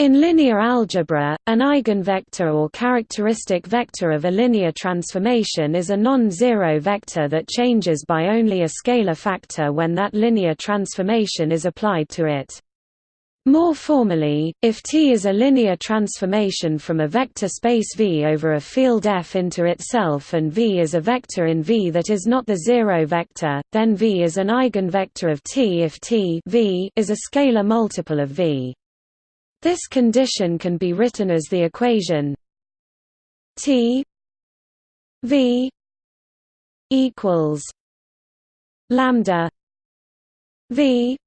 In linear algebra, an eigenvector or characteristic vector of a linear transformation is a non-zero vector that changes by only a scalar factor when that linear transformation is applied to it. More formally, if T is a linear transformation from a vector space V over a field F into itself and V is a vector in V that is not the zero vector, then V is an eigenvector of T if T v is a scalar multiple of V. This condition can be written as the equation T V equals lambda V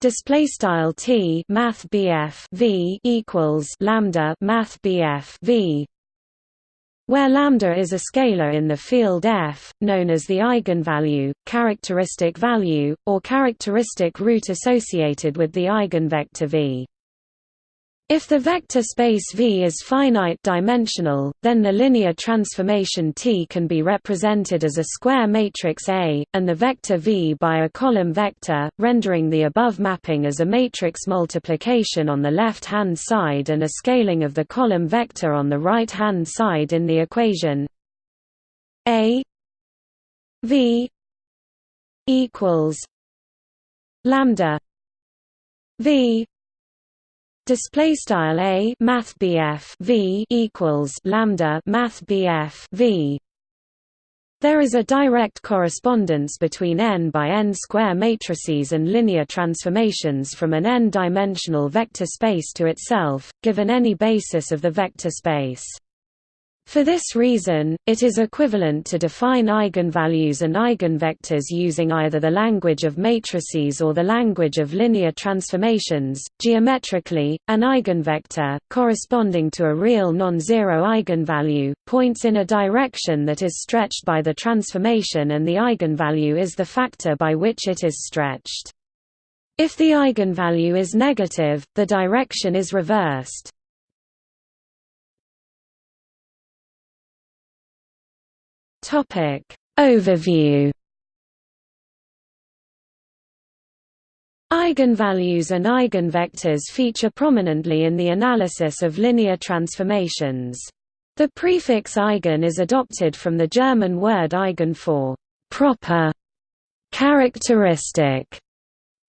display style T math BF V equals lambda math BF V where lambda is a scalar in the field F, known as the eigenvalue, characteristic value, or characteristic root associated with the eigenvector V. If the vector space V is finite-dimensional, then the linear transformation T can be represented as a square matrix A, and the vector V by a column vector, rendering the above mapping as a matrix multiplication on the left-hand side and a scaling of the column vector on the right-hand side in the equation A V equals lambda V Display style a math BF v equals lambda math BF v. There is a direct correspondence between n by n square matrices and linear transformations from an n-dimensional vector space to itself, given any basis of the vector space. For this reason, it is equivalent to define eigenvalues and eigenvectors using either the language of matrices or the language of linear transformations. Geometrically, an eigenvector, corresponding to a real non-zero eigenvalue, points in a direction that is stretched by the transformation and the eigenvalue is the factor by which it is stretched. If the eigenvalue is negative, the direction is reversed. Topic. Overview. Eigenvalues and eigenvectors feature prominently in the analysis of linear transformations. The prefix eigen is adopted from the German word eigen for proper, characteristic,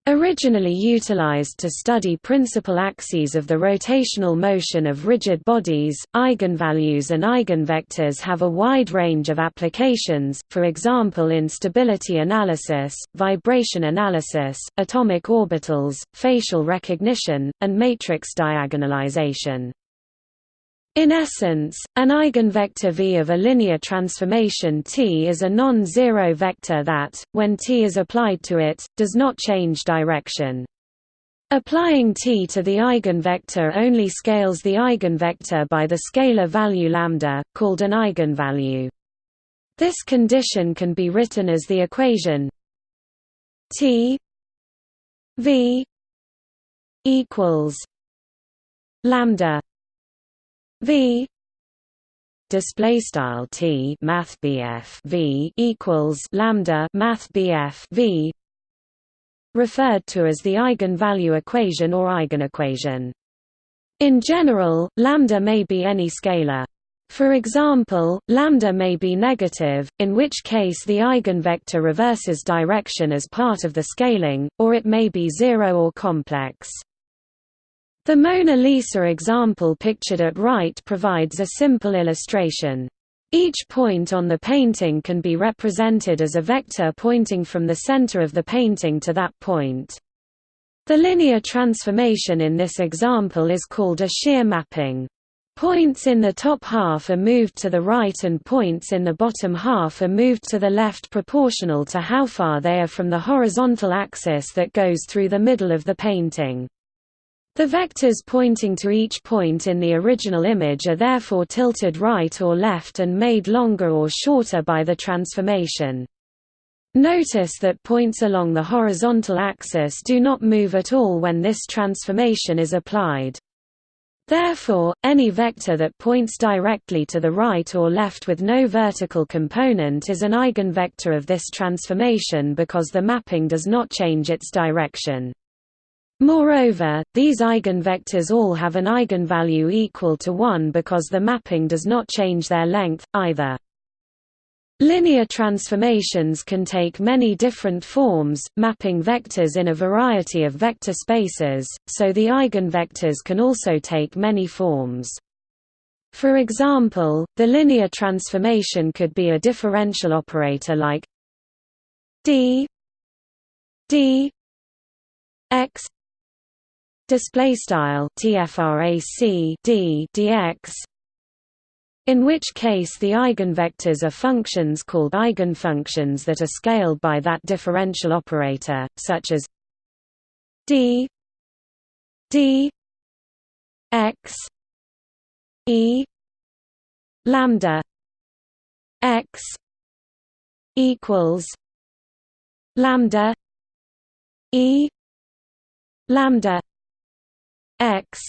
Originally utilized to study principal axes of the rotational motion of rigid bodies, eigenvalues and eigenvectors have a wide range of applications, for example in stability analysis, vibration analysis, atomic orbitals, facial recognition, and matrix diagonalization. In essence, an eigenvector V of a linear transformation T is a non-zero vector that, when T is applied to it, does not change direction. Applying T to the eigenvector only scales the eigenvector by the scalar value lambda, called an eigenvalue. This condition can be written as the equation T V equals lambda V display style T math BF V equals lambda math BF V referred to as the eigenvalue equation or eigenequation. In general, lambda may be any scalar. For example, lambda may be negative, in which case the eigenvector reverses direction as part of the scaling, or it may be zero or complex. The Mona Lisa example pictured at right provides a simple illustration. Each point on the painting can be represented as a vector pointing from the center of the painting to that point. The linear transformation in this example is called a shear mapping. Points in the top half are moved to the right and points in the bottom half are moved to the left proportional to how far they are from the horizontal axis that goes through the middle of the painting. The vectors pointing to each point in the original image are therefore tilted right or left and made longer or shorter by the transformation. Notice that points along the horizontal axis do not move at all when this transformation is applied. Therefore, any vector that points directly to the right or left with no vertical component is an eigenvector of this transformation because the mapping does not change its direction. Moreover, these eigenvectors all have an eigenvalue equal to 1 because the mapping does not change their length, either. Linear transformations can take many different forms, mapping vectors in a variety of vector spaces, so the eigenvectors can also take many forms. For example, the linear transformation could be a differential operator like d d x display style tfrac d dx in which case the eigenvectors are functions called eigenfunctions that are scaled by that differential operator such as d d x e lambda x equals lambda e lambda x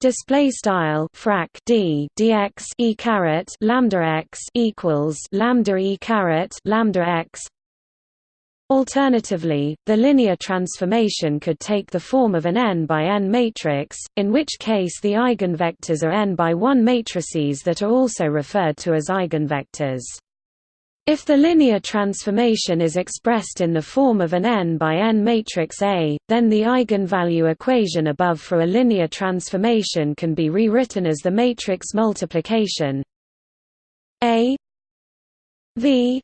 display style frac d dx e caret lambda x equals lambda e caret lambda x Alternatively, the linear transformation could take the form of an n by n matrix, in which case the eigenvectors are n by 1 matrices that are also referred to as eigenvectors. If the linear transformation is expressed in the form of an n by n matrix A, then the eigenvalue equation above for a linear transformation can be rewritten as the matrix multiplication A V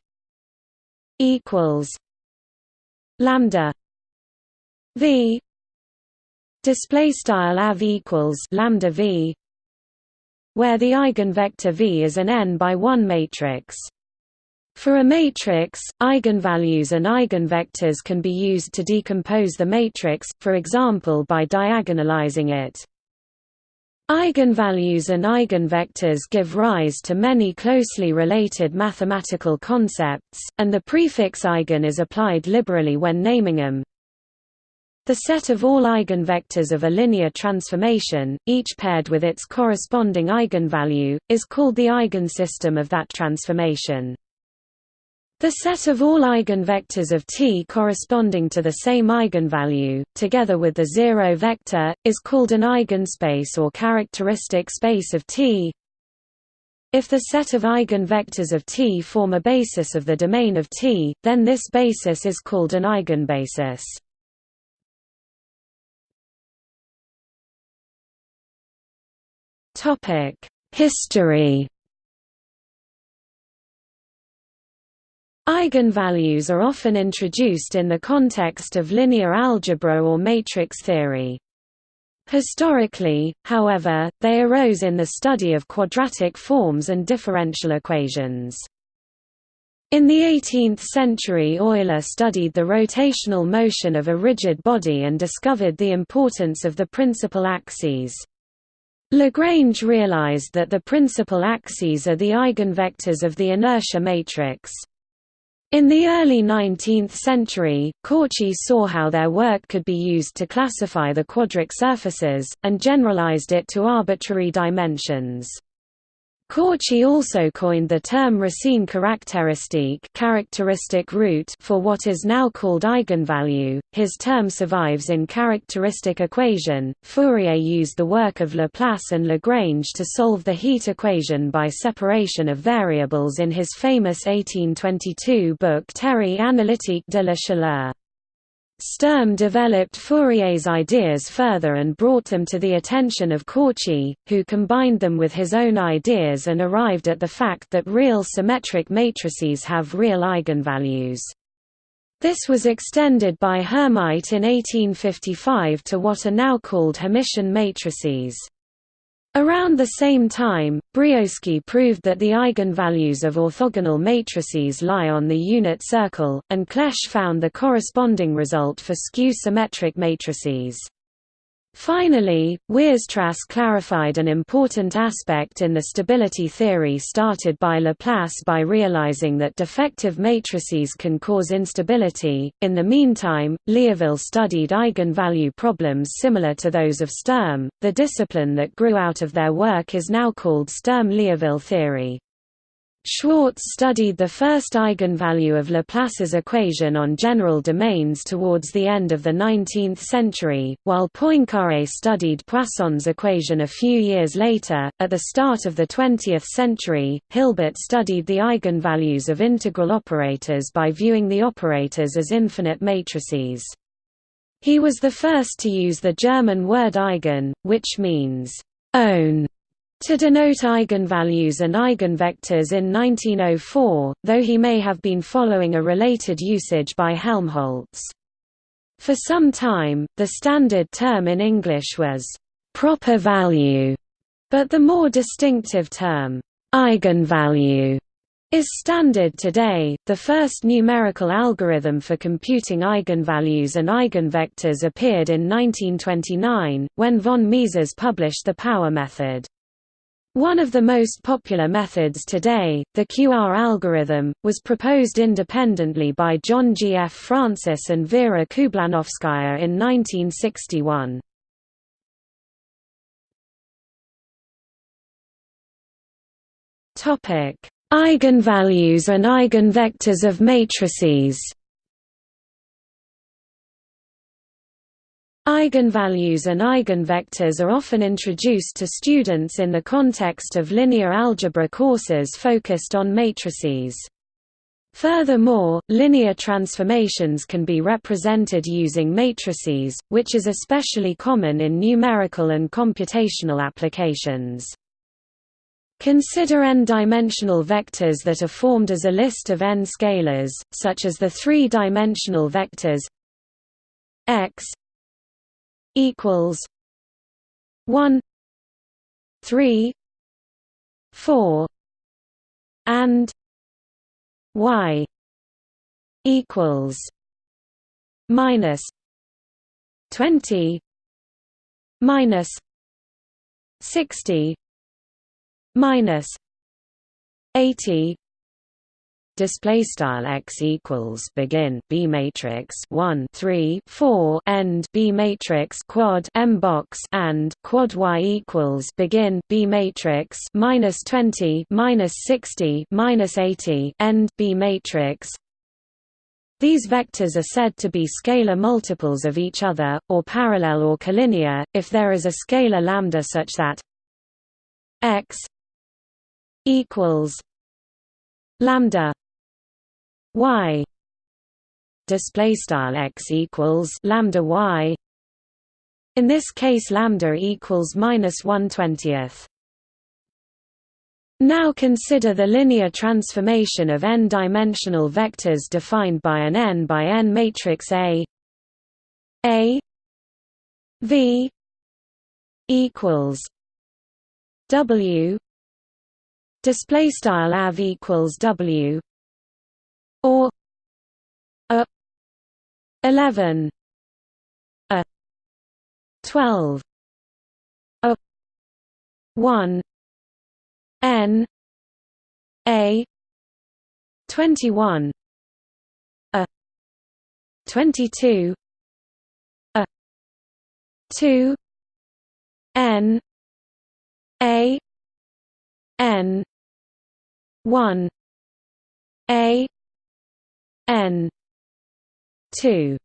equals lambda V display style av equals lambda V where the eigenvector V is an n by 1 matrix for a matrix, eigenvalues and eigenvectors can be used to decompose the matrix, for example by diagonalizing it. Eigenvalues and eigenvectors give rise to many closely related mathematical concepts, and the prefix eigen is applied liberally when naming them. The set of all eigenvectors of a linear transformation, each paired with its corresponding eigenvalue, is called the eigensystem of that transformation. The set of all eigenvectors of T corresponding to the same eigenvalue, together with the zero vector, is called an eigenspace or characteristic space of T. If the set of eigenvectors of T form a basis of the domain of T, then this basis is called an eigenbasis. History Eigenvalues are often introduced in the context of linear algebra or matrix theory. Historically, however, they arose in the study of quadratic forms and differential equations. In the 18th century Euler studied the rotational motion of a rigid body and discovered the importance of the principal axes. Lagrange realized that the principal axes are the eigenvectors of the inertia matrix. In the early 19th century, Cauchy saw how their work could be used to classify the quadric surfaces, and generalized it to arbitrary dimensions. Cauchy also coined the term Racine caractéristique characteristic root for what is now called eigenvalue. His term survives in characteristic equation. Fourier used the work of Laplace and Lagrange to solve the heat equation by separation of variables in his famous 1822 book Théorie analytique de la chaleur. Sturm developed Fourier's ideas further and brought them to the attention of Cauchy, who combined them with his own ideas and arrived at the fact that real symmetric matrices have real eigenvalues. This was extended by Hermite in 1855 to what are now called Hermitian matrices. Around the same time, Brioschi proved that the eigenvalues of orthogonal matrices lie on the unit circle, and Clebsch found the corresponding result for skew-symmetric matrices. Finally, Weierstrass clarified an important aspect in the stability theory started by Laplace by realizing that defective matrices can cause instability. In the meantime, Liouville studied eigenvalue problems similar to those of Sturm. The discipline that grew out of their work is now called Sturm-Liouville theory. Schwarz studied the first eigenvalue of Laplace's equation on general domains towards the end of the 19th century, while Poincaré studied Poisson's equation a few years later. At the start of the 20th century, Hilbert studied the eigenvalues of integral operators by viewing the operators as infinite matrices. He was the first to use the German word eigen, which means own to denote eigenvalues and eigenvectors in 1904, though he may have been following a related usage by Helmholtz. For some time, the standard term in English was «proper value», but the more distinctive term «eigenvalue» is standard today. The first numerical algorithm for computing eigenvalues and eigenvectors appeared in 1929, when von Mises published the power method. One of the most popular methods today, the QR algorithm, was proposed independently by John G. F. Francis and Vera Kublanovskaya in 1961. Eigenvalues and eigenvectors of matrices Eigenvalues and eigenvectors are often introduced to students in the context of linear algebra courses focused on matrices. Furthermore, linear transformations can be represented using matrices, which is especially common in numerical and computational applications. Consider n-dimensional vectors that are formed as a list of n scalars, such as the three-dimensional vectors x equals one three four and y equals minus twenty minus sixty minus eighty display style x equals begin b matrix 1 3 4 end b matrix quad m box and quad y equals begin b matrix minus 20 minus 60 minus 80 end b matrix. These vectors are said to be scalar multiples of each other, or parallel or collinear, if there is a scalar lambda such that x equals lambda y display style x equals lambda y. In this case lambda equals minus 1/20th now consider the linear transformation of n-dimensional vectors defined by an n by n matrix A. A V equals W display style av equals W or a 11 a 12 a 1 n a 21 a 22 a 2 n a n 1 a n 2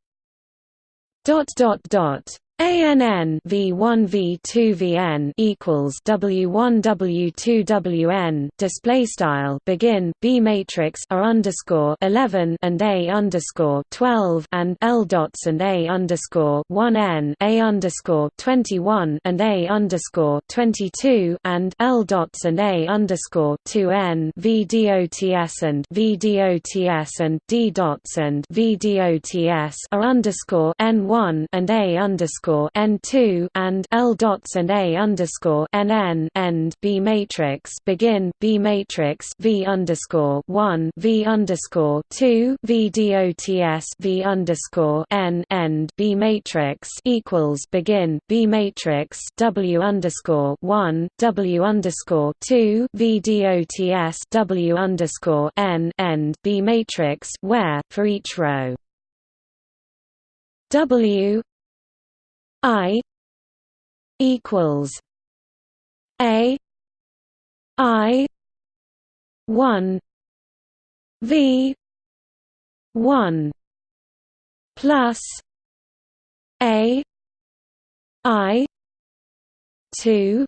dot dot dot ANN V1 V2 VN equals W1 W2 WN display style begin B matrix R underscore 11 and A underscore 12 and L dots and A underscore 1 N A underscore 21 and A underscore 22 and L dots and A underscore 2 N V dots and V dots and D dots and V dots R underscore N1 and A underscore underscore n two and L dots and A underscore n n end B matrix begin B matrix V underscore one V underscore two V dots V underscore n end B matrix equals begin B matrix W underscore one W underscore two V dots W underscore n end B matrix where for each row. W I equals A I one V one plus A I two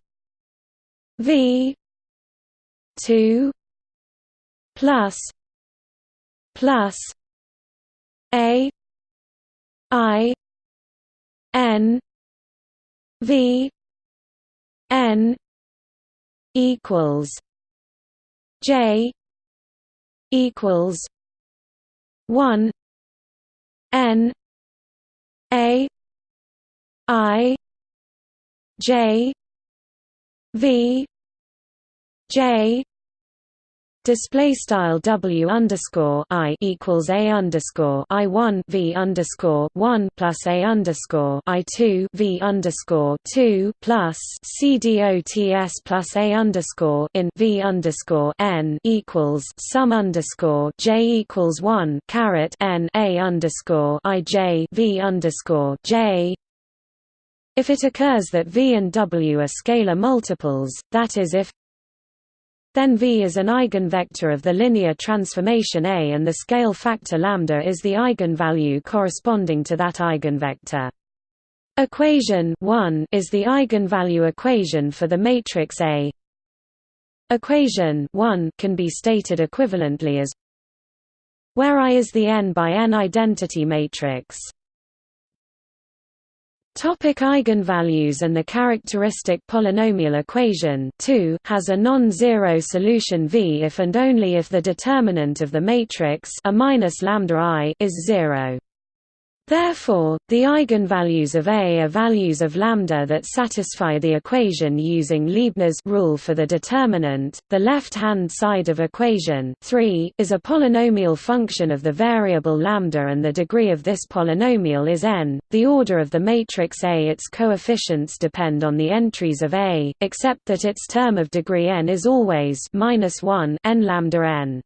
V two plus plus A I N V N equals J equals one N A I J V J Display style W underscore I equals A underscore I one V underscore one plus A underscore I two V underscore two plus C D O T S plus A underscore in V underscore N equals sum underscore J equals one caret N A underscore I J V underscore J. If it occurs that V and W are scalar multiples, that is if then V is an eigenvector of the linear transformation A and the scale factor lambda is the eigenvalue corresponding to that eigenvector. Equation 1 is the eigenvalue equation for the matrix A. Equation 1 can be stated equivalently as where I is the n by n identity matrix. Topic eigenvalues and the characteristic polynomial equation 2 has a non-zero solution V if and only if the determinant of the matrix a minus lambda i is zero. Therefore, the eigenvalues of A are values of lambda that satisfy the equation using Leibniz rule for the determinant. The left-hand side of equation 3 is a polynomial function of the variable lambda and the degree of this polynomial is n. The order of the matrix A its coefficients depend on the entries of A, except that its term of degree n is always -1 n lambda n.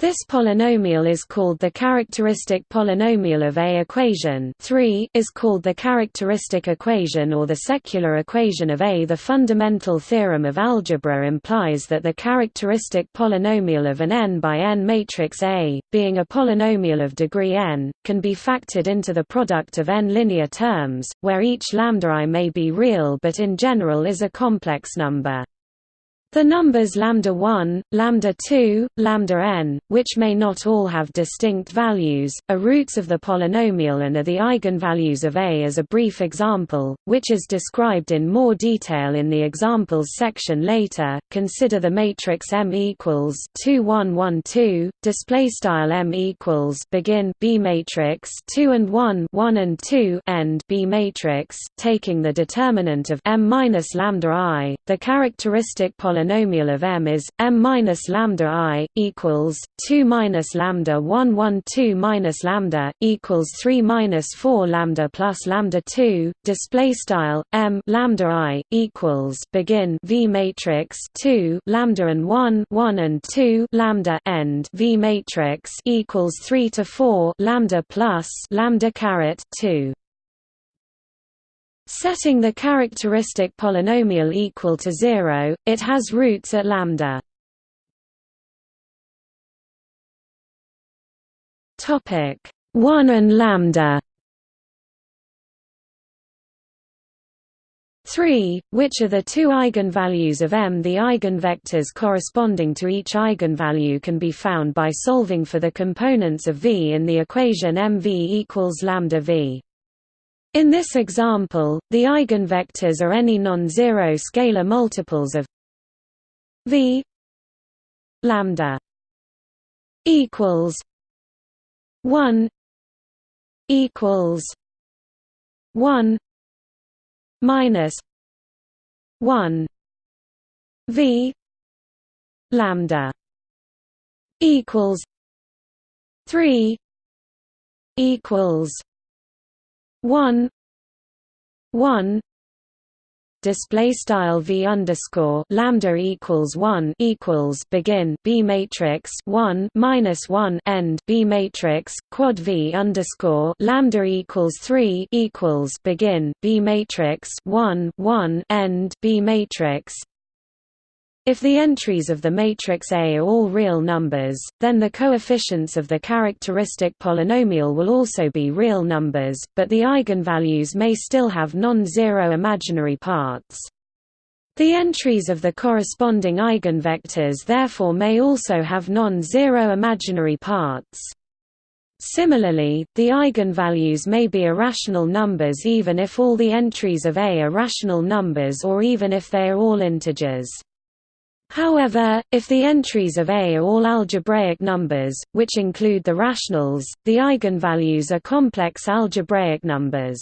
This polynomial is called the characteristic polynomial of A equation 3 is called the characteristic equation or the secular equation of A. The fundamental theorem of algebra implies that the characteristic polynomial of an n by n matrix A, being a polynomial of degree n, can be factored into the product of n linear terms, where each lambda i may be real but in general is a complex number. The numbers lambda 1, lambda 2, lambda n, which may not all have distinct values, are roots of the polynomial and are the eigenvalues of A as a brief example, which is described in more detail in the examples section later. Consider the matrix M equals 2 1 1 2, display style M equals begin B matrix 2 and 1 1 and 2 end B matrix, taking the determinant of M minus lambda I, the characteristic polynomial polynomial of M is M minus lambda I equals two minus lambda one one two minus lambda equals three minus four lambda plus lambda two. Display style M lambda I equals begin V matrix two lambda and one one and two lambda end V matrix equals three to four lambda plus lambda caret two. Setting the characteristic polynomial equal to zero, it has roots at lambda. Topic 1 and lambda 3, which are the two eigenvalues of M. The eigenvectors corresponding to each eigenvalue can be found by solving for the components of V in the equation MV equals lambda V. In this example, the eigenvectors are any non-zero scalar multiples of v lambda equals 1 equals 1 minus 1 v lambda equals 3 equals one. One. Display style v underscore lambda equals one equals begin b matrix one minus one end b matrix quad v underscore lambda equals three equals begin b matrix one one end b matrix If the entries of the matrix A are all real numbers, then the coefficients of the characteristic polynomial will also be real numbers, but the eigenvalues may still have non-zero imaginary parts. The entries of the corresponding eigenvectors therefore may also have non-zero imaginary parts. Similarly, the eigenvalues may be irrational numbers even if all the entries of A are rational numbers or even if they are all integers. However, if the entries of A are all algebraic numbers, which include the rationals, the eigenvalues are complex algebraic numbers.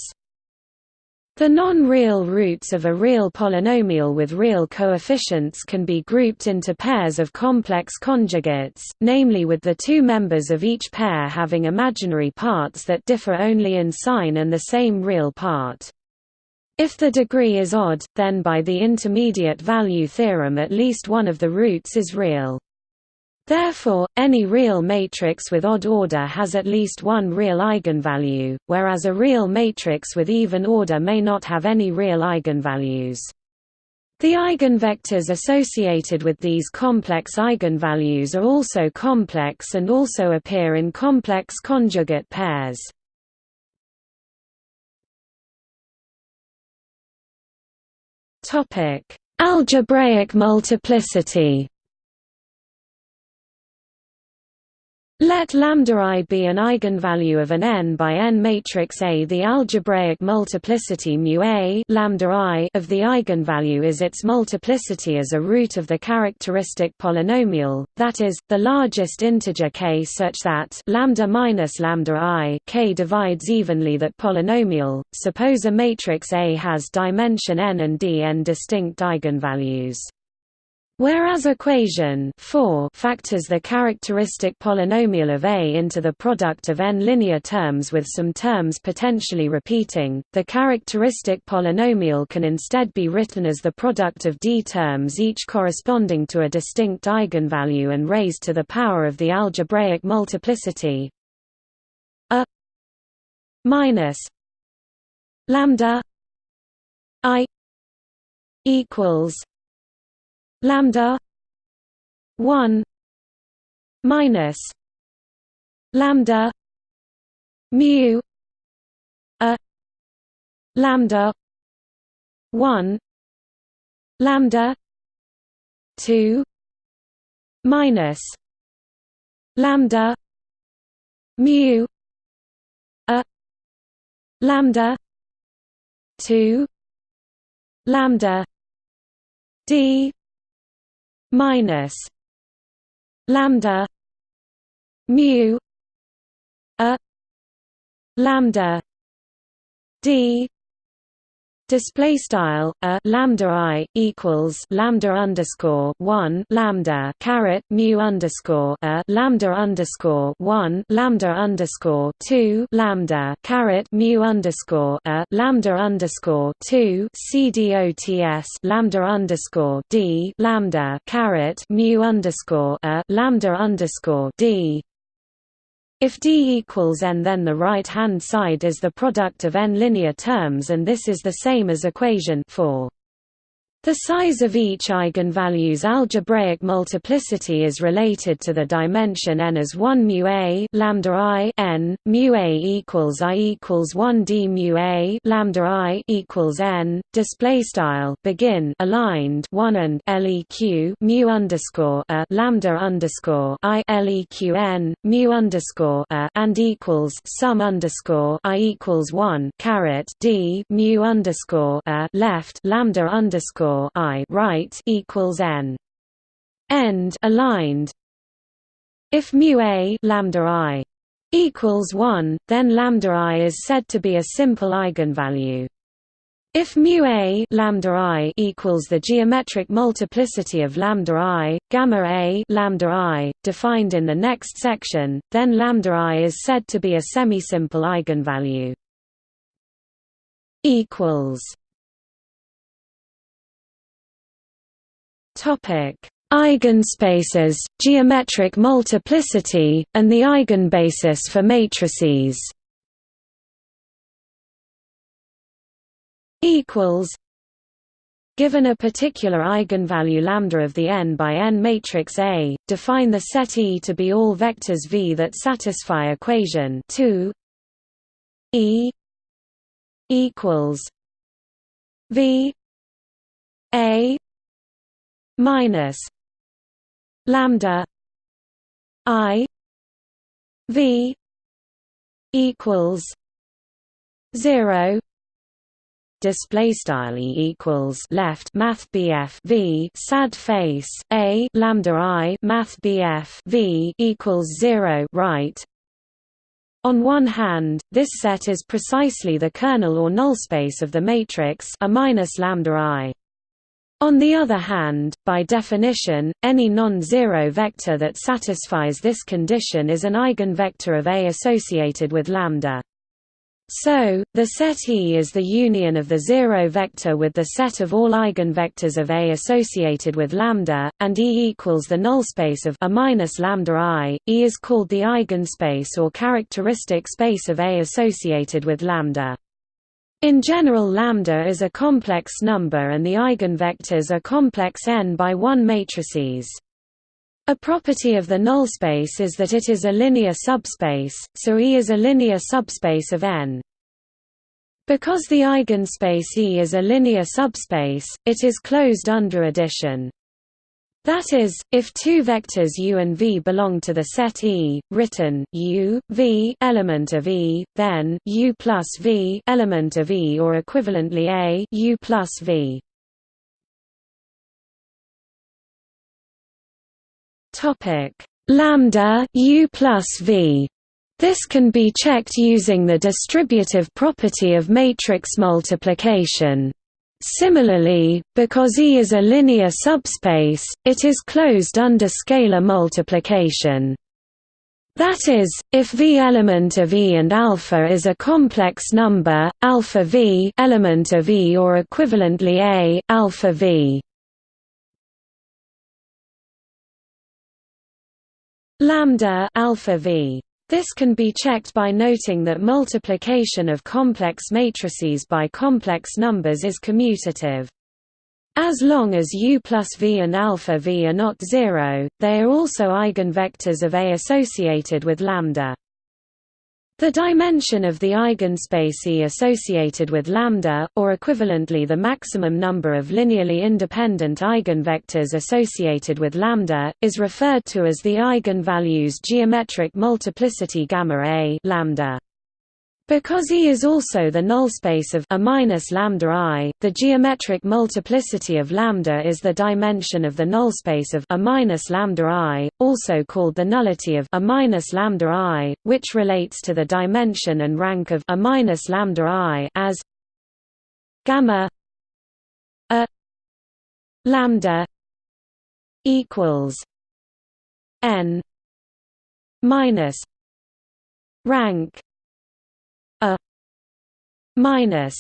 The non-real roots of a real polynomial with real coefficients can be grouped into pairs of complex conjugates, namely with the two members of each pair having imaginary parts that differ only in sign and the same real part. If the degree is odd, then by the intermediate value theorem at least one of the roots is real. Therefore, any real matrix with odd order has at least one real eigenvalue, whereas a real matrix with even order may not have any real eigenvalues. The eigenvectors associated with these complex eigenvalues are also complex and also appear in complex conjugate pairs. Topic: Algebraic multiplicity. Let lambda i be an eigenvalue of an n by n matrix A. The algebraic multiplicity mu a lambda i of the eigenvalue is its multiplicity as a root of the characteristic polynomial, that is, the largest integer k such that lambda minus lambda i k divides evenly that polynomial. Suppose a matrix A has dimension n and d n distinct eigenvalues. Whereas equation 4 factors the characteristic polynomial of A into the product of n linear terms with some terms potentially repeating, the characteristic polynomial can instead be written as the product of d terms each corresponding to a distinct eigenvalue and raised to the power of the algebraic multiplicity. A minus lambda i equals lambda 1 minus lambda mu a lambda 1 lambda 2 minus lambda mu a lambda 2 lambda d minus lambda mu a lambda d Display style a lambda i equals lambda underscore one lambda caret mu underscore a lambda underscore one lambda underscore two lambda caret mu underscore a lambda underscore two cdots lambda underscore d lambda caret mu underscore a lambda underscore d if D equals n then the right-hand side is the product of n linear terms and this is the same as equation 4. The size of each eigenvalue's algebraic multiplicity is related to the dimension n as 1 mu a lambda i n mu a equals i equals 1 d mu a lambda i equals n. Display style begin aligned 1 and leq mu underscore a lambda underscore i leq n mu underscore a and equals sum underscore i equals 1 caret d mu underscore a left lambda underscore i right equals n. End aligned. If mu a lambda i equals 1, then lambda i is said to be a simple eigenvalue. If mu a lambda i equals the geometric multiplicity of lambda i, gamma a lambda i, defined in the next section, then lambda i is said to be a semisimple eigenvalue. Equals Topic: Eigenspaces, geometric multiplicity, and the eigenbasis for matrices. Equals. Given a particular eigenvalue lambda of the n by n matrix A, define the set E to be all vectors V that satisfy equation 2 E equals V A minus lambda I V equals zero. Display style equals left math BF V. Sad face a lambda I math BF V equals 0 right? On one hand, this set is precisely the kernel or null space of the matrix A minus lambda I. On the other hand, by definition, any non-zero vector that satisfies this condition is an eigenvector of A associated with lambda. So, the set E is the union of the zero vector with the set of all eigenvectors of A associated with lambda, and E equals the nullspace of A minus lambda I. E is called the eigenspace or characteristic space of A associated with lambda. In general lambda is a complex number and the eigenvectors are complex n by 1 matrices. A property of the nullspace is that it is a linear subspace, so E is a linear subspace of n. Because the eigenspace E is a linear subspace, it is closed under addition. That is, if two vectors u and v belong to the set E, written u, v element of E, then u plus v element of E or equivalently a u plus v. Topic lambda u plus v. This can be checked using the distributive property of matrix multiplication. Similarly, because E is a linear subspace, it is closed under scalar multiplication. That is, if V element of E and alpha is a complex number, alpha V element of E or equivalently A alpha V. Lambda alpha V this can be checked by noting that multiplication of complex matrices by complex numbers is commutative. As long as u plus v and alpha v are not zero, they are also eigenvectors of A associated with lambda. The dimension of the eigenspace E associated with lambda, or equivalently the maximum number of linearly independent eigenvectors associated with lambda, is referred to as the eigenvalues geometric multiplicity gamma A lambda. Because E is also the nullspace of a minus lambda I, the geometric multiplicity of lambda is the dimension of the nullspace of a minus lambda I, also called the nullity of a minus lambda I, which relates to the dimension and rank of a minus lambda I as gamma a lambda equals n minus rank minus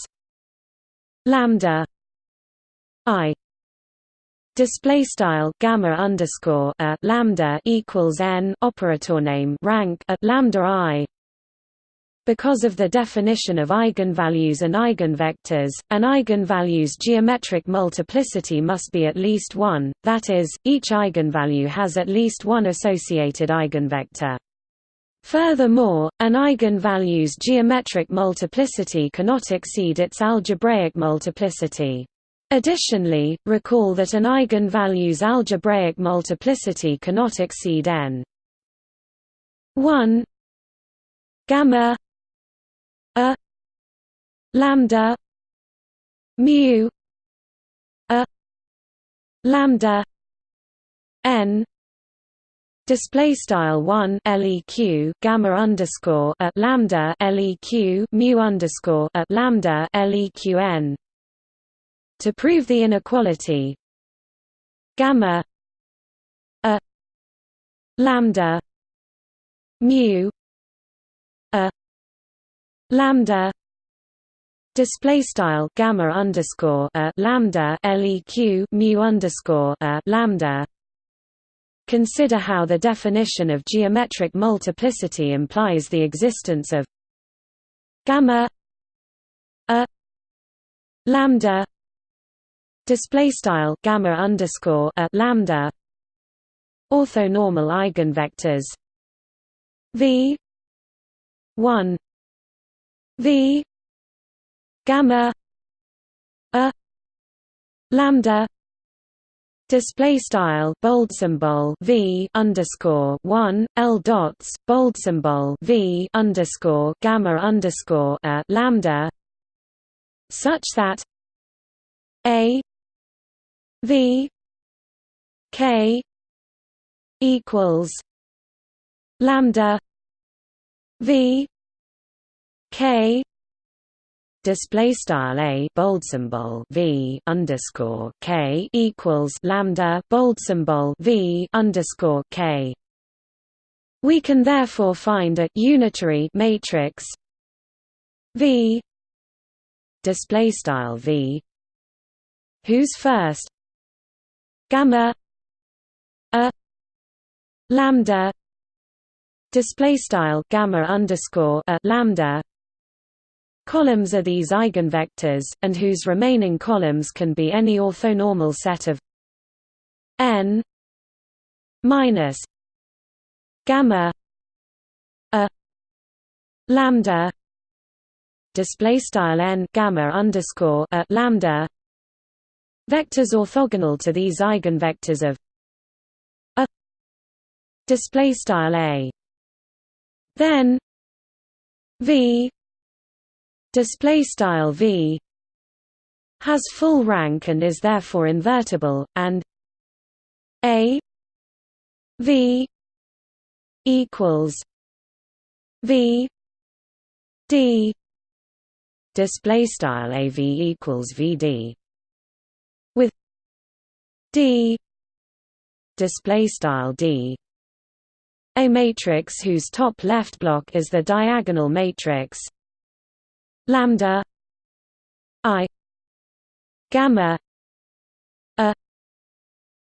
lambda i display style gamma underscore a lambda equals n operator name rank at lambda i because of the definition of eigenvalues and eigenvectors, an eigenvalue's geometric multiplicity must be at least 1, that is, each eigenvalue has at least one associated eigenvector. Furthermore, an eigenvalue's geometric multiplicity cannot exceed its algebraic multiplicity. Additionally, recall that an eigenvalue's algebraic multiplicity cannot exceed n. 1 gamma a lambda mu a lambda n display style 1 leq gamma underscore at lambda leq mu underscore at lambda leqn to prove the inequality gamma a lambda mu a lambda display style gamma underscore a lambda leq mu underscore a lambda Consider how the definition of geometric multiplicity implies the existence of gamma a lambda display style gamma underscore a lambda orthonormal eigenvectors v 1 v gamma a lambda display style bold symbol v underscore 1 l dots bold symbol v underscore gamma underscore a lambda such that a V K equals lambda V K display style a bold symbol v underscore k equals lambda bold symbol v underscore k. We can therefore find a unitary matrix v display style v whose first gamma a lambda display style gamma underscore a lambda columns are these eigenvectors and whose remaining columns can be any orthonormal set of n minus gamma a lambda display style n gamma underscore a lambda Vectors orthogonal to these eigenvectors of a display style a. Then v display style v has full rank and is therefore invertible and a v equals v d display style av equals vd with D display style D. A matrix whose top left block is the diagonal matrix lambda i gamma a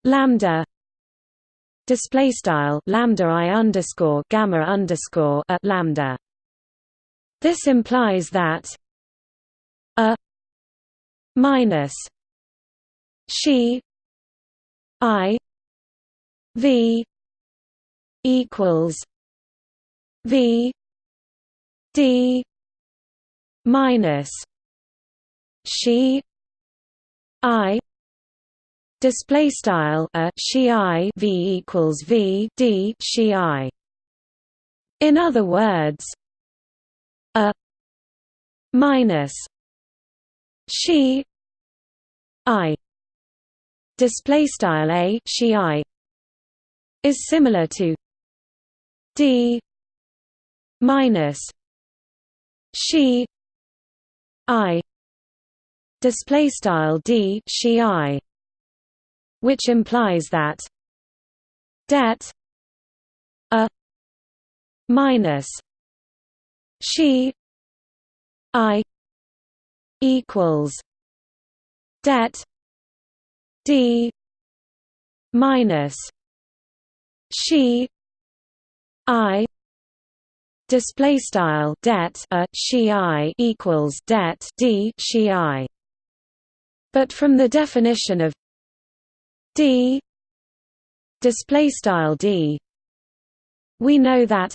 lambda display style lambda i underscore gamma underscore a lambda. This implies that a minus she I V equals V D minus she I display style a she I V equals V D she I. In other words a minus she I display style a she i is similar to d minus she i display style d she i which implies that det a minus she i equals det d minus she i display style det a she i equals det d she i but from the definition of d display style d we know that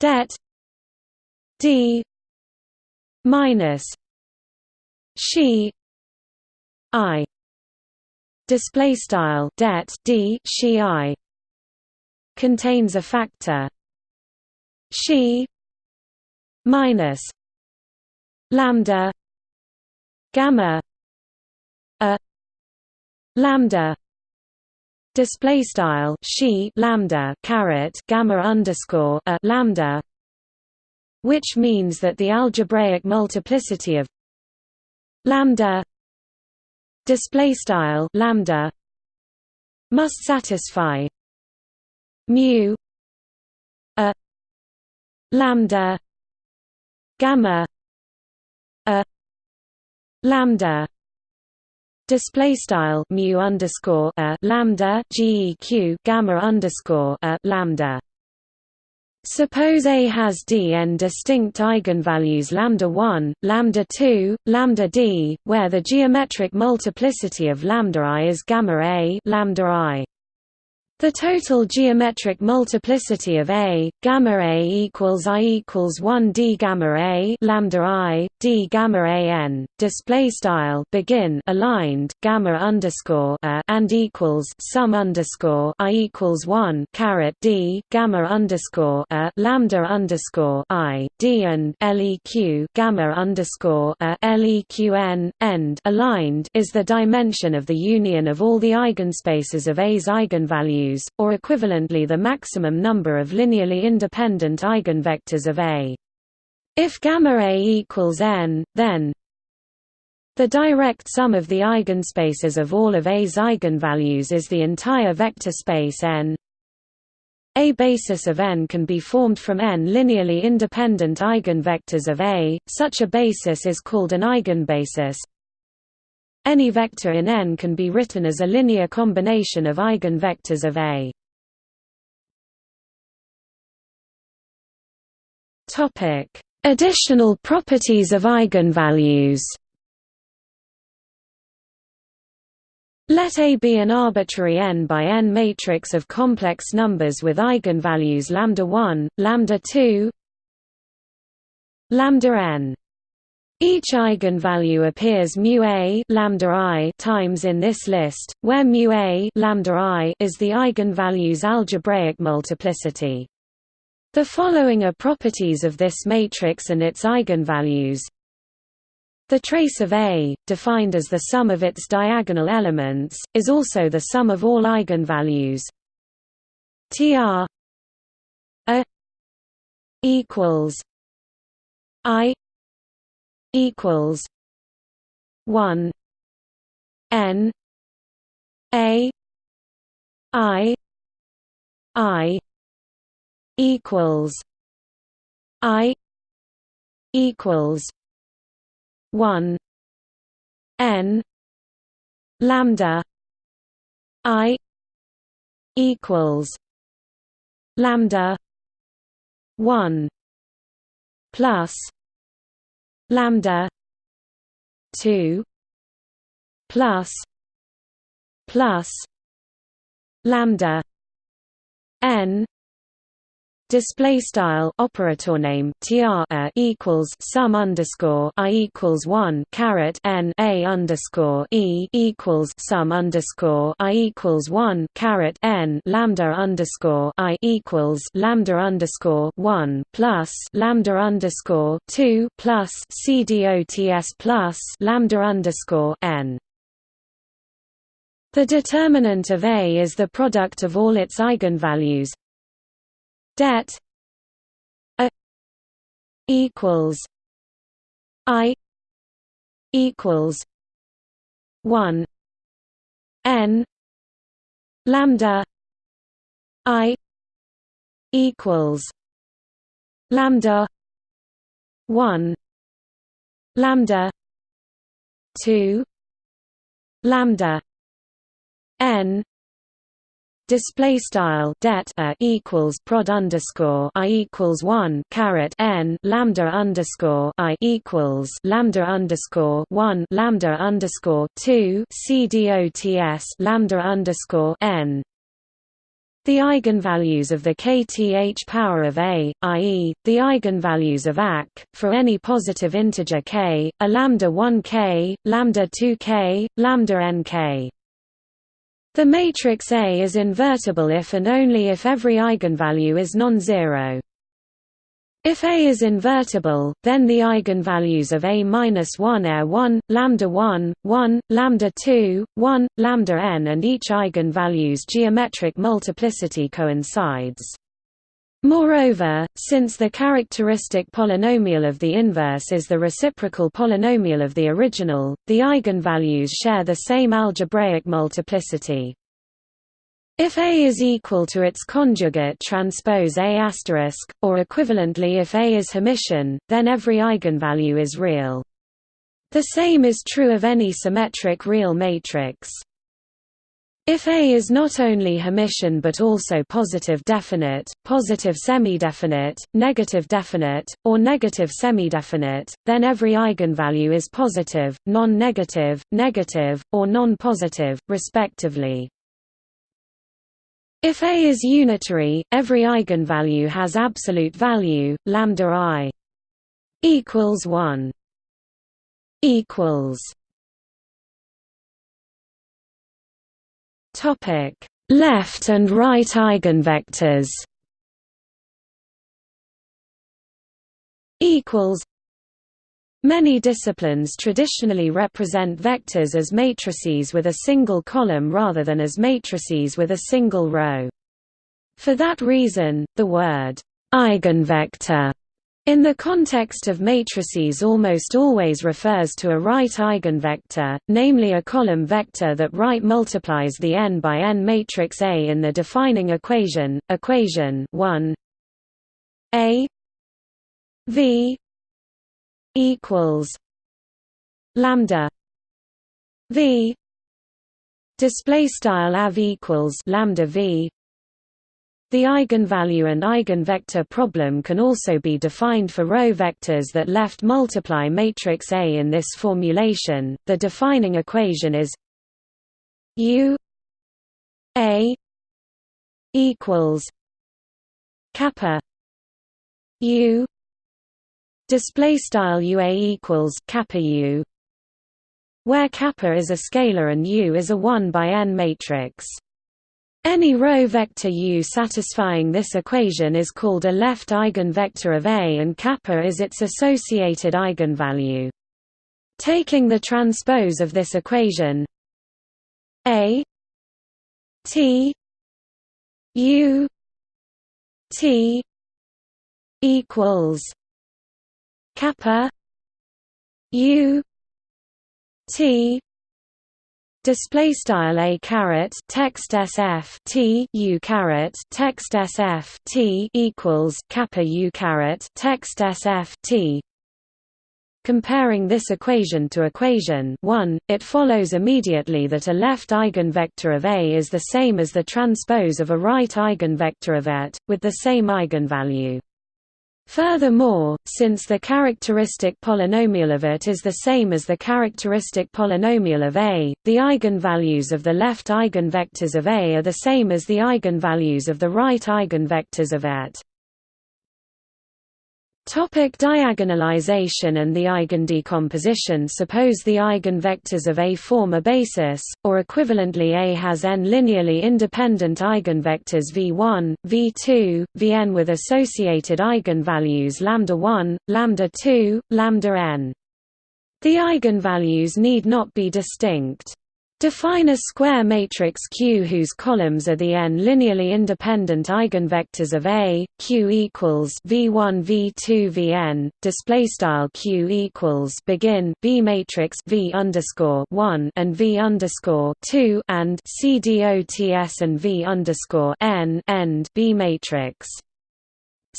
det d minus she i display style det d she i contains a factor she minus lambda gamma a lambda display style she lambda caret gamma underscore a lambda which means that the algebraic multiplicity of lambda display style lambda must satisfy mu a lambda gamma a lambda display style mu underscore a lambda geq gamma underscore a lambda Suppose A has dn distinct eigenvalues lambda 1, lambda 2, lambda d, where the geometric multiplicity of lambda i is gamma a lambda i. The total geometric multiplicity of A, gamma A equals I equals 1 d gamma A lambda I, d gamma A n, display style begin aligned gamma underscore a and equals sum underscore I equals 1 caret d gamma underscore a lambda underscore I, d and leq gamma underscore a leq n end aligned is the dimension of the union of all the eigenspaces of A's eigenvalues or equivalently the maximum number of linearly independent eigenvectors of A. If gamma A equals n, then the direct sum of the eigenspaces of all of A's eigenvalues is the entire vector space n. A basis of n can be formed from n linearly independent eigenvectors of A, such a basis is called an eigenbasis. Any vector in N can be written as a linear combination of eigenvectors of A. Topic: Additional properties of eigenvalues. Let A be an arbitrary n by n matrix of complex numbers with eigenvalues lambda 1, lambda 2, lambda n. Each eigenvalue appears mu a lambda i times in this list, where mu a lambda i is the eigenvalue's algebraic multiplicity. The following are properties of this matrix and its eigenvalues. The trace of A, defined as the sum of its diagonal elements, is also the sum of all eigenvalues. Tr A equals I equals one N A I I equals I equals one N lambda I equals lambda one plus lambda 2 plus plus lambda n Display style operator name tr equals sum underscore i equals one caret n a underscore e equals sum underscore i equals one caret n lambda underscore i equals lambda underscore one plus lambda underscore two plus c dots plus lambda underscore n. The determinant of A is the product of all its eigenvalues det a equals i equals 1 n lambda i equals lambda 1 lambda 2 lambda n display style det a equals prod underscore i equals one caret n lambda underscore i equals lambda underscore one lambda underscore two c dots lambda underscore n. The eigenvalues of the kth power of a, i.e., the eigenvalues of ACK, for any positive integer k, are lambda 1k, lambda 2k, lambda nk. The matrix A is invertible if and only if every eigenvalue is non-zero. If A is invertible, then the eigenvalues of A-1 are 1, lambda 1, 1, lambda 2, 1, lambda n and each eigenvalue's geometric multiplicity coincides. Moreover, since the characteristic polynomial of the inverse is the reciprocal polynomial of the original, the eigenvalues share the same algebraic multiplicity. If A is equal to its conjugate transpose A*, or equivalently if A is Hermitian, then every eigenvalue is real. The same is true of any symmetric real matrix. If A is not only Hermitian but also positive definite, positive semi-definite, negative definite, or negative semi-definite, then every eigenvalue is positive, non-negative, negative, or non-positive, respectively. If A is unitary, every eigenvalue has absolute value, lambda i equals 1 equals Topic: Left and right eigenvectors. Equals. Many disciplines traditionally represent vectors as matrices with a single column rather than as matrices with a single row. For that reason, the word eigenvector in the context of matrices almost always refers to a right eigenvector, namely a column vector that right multiplies the n by n matrix A in the defining equation, equation 1 A V equals lambda V display style av equals lambda V the eigenvalue and eigenvector problem can also be defined for row vectors that left multiply matrix A in this formulation. The defining equation is U A equals kappa U display style UA equals kappa U where kappa is a scalar and U is a 1 by n matrix. Any row vector U satisfying this equation is called a left eigenvector of A and kappa is its associated eigenvalue. Taking the transpose of this equation A T U T equals kappa U T display style a caret text sf t u caret text sf t equals kappa u caret text sf t Comparing this equation to equation 1, it follows immediately that a left eigenvector of A is the same as the transpose of a right eigenvector of it, with the same eigenvalue. Furthermore, since the characteristic polynomial of it is the same as the characteristic polynomial of A, the eigenvalues of the left eigenvectors of A are the same as the eigenvalues of the right eigenvectors of it. Topic diagonalization and the eigendecomposition Suppose the eigenvectors of A form a basis, or equivalently A has n linearly independent eigenvectors v1, v2, vn with associated eigenvalues lambda 1, lambda 2, lambda n. The eigenvalues need not be distinct. Define a square matrix Q whose columns are the n linearly independent eigenvectors of A. Q equals v1 v2 vn. Display style Q equals begin B matrix V underscore one and V underscore two and C dots and V underscore n end B matrix.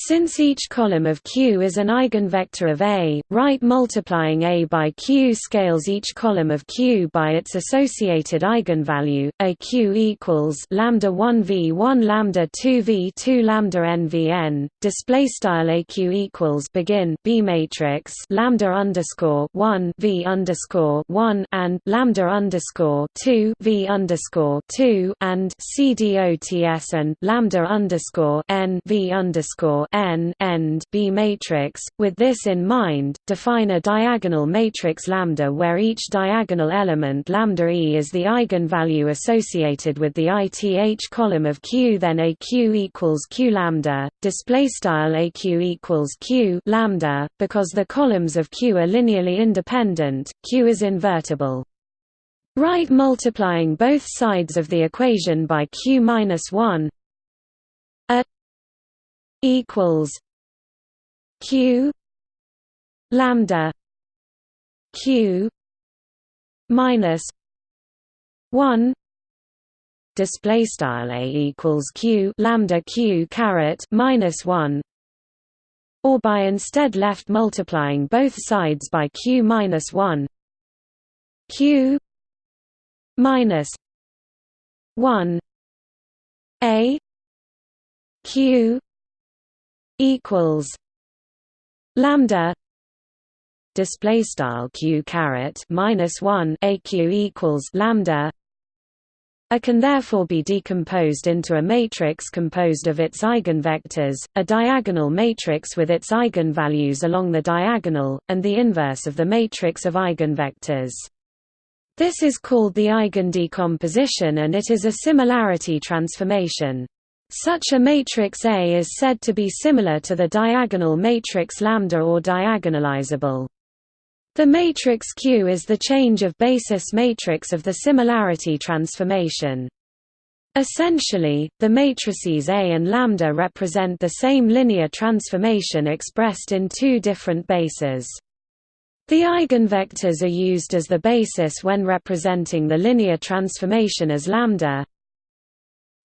Since each column of Q is an eigenvector of A, right multiplying A by Q scales each column of Q by its associated eigenvalue. A Q equals lambda 1 v 1 lambda 2 v 2 lambda n v n. Display style AQ equals begin B matrix lambda underscore 1 v underscore 1 and lambda underscore 2 v underscore 2 and C dots and lambda underscore n v underscore n end B matrix. With this in mind, define a diagonal matrix lambda where each diagonal element lambda e is the eigenvalue associated with the ith column of Q. Then a Q equals Q lambda. Display style aq equals Q lambda because the columns of Q are linearly independent. Q is invertible. Right multiplying both sides of the equation by q minus 1 a equals q lambda q minus 1 display style a equals q lambda q caret minus 1 or by instead left multiplying both sides by q minus 1 q minus 1 a q equals lambda display style q caret minus 1 aq equals lambda a can therefore be decomposed into a matrix composed of its eigenvectors, a diagonal matrix with its eigenvalues along the diagonal, and the inverse of the matrix of eigenvectors. This is called the eigendecomposition and it is a similarity transformation. Such a matrix A is said to be similar to the diagonal matrix lambda or diagonalizable. The matrix Q is the change of basis matrix of the similarity transformation. Essentially, the matrices A and lambda represent the same linear transformation expressed in two different bases. The eigenvectors are used as the basis when representing the linear transformation as lambda.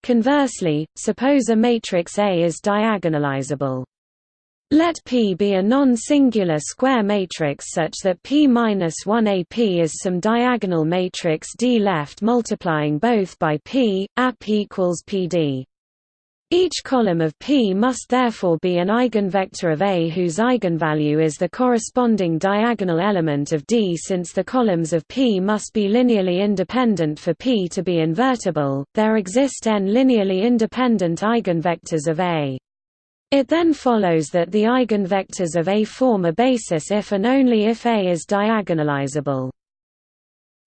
Conversely, suppose a matrix A is diagonalizable. Let P be a non-singular square matrix such that P-1AP is some diagonal matrix D left multiplying both by P, AP equals PD. Each column of P must therefore be an eigenvector of A whose eigenvalue is the corresponding diagonal element of D. Since the columns of P must be linearly independent for P to be invertible, there exist n linearly independent eigenvectors of A. It then follows that the eigenvectors of A form a basis if and only if A is diagonalizable.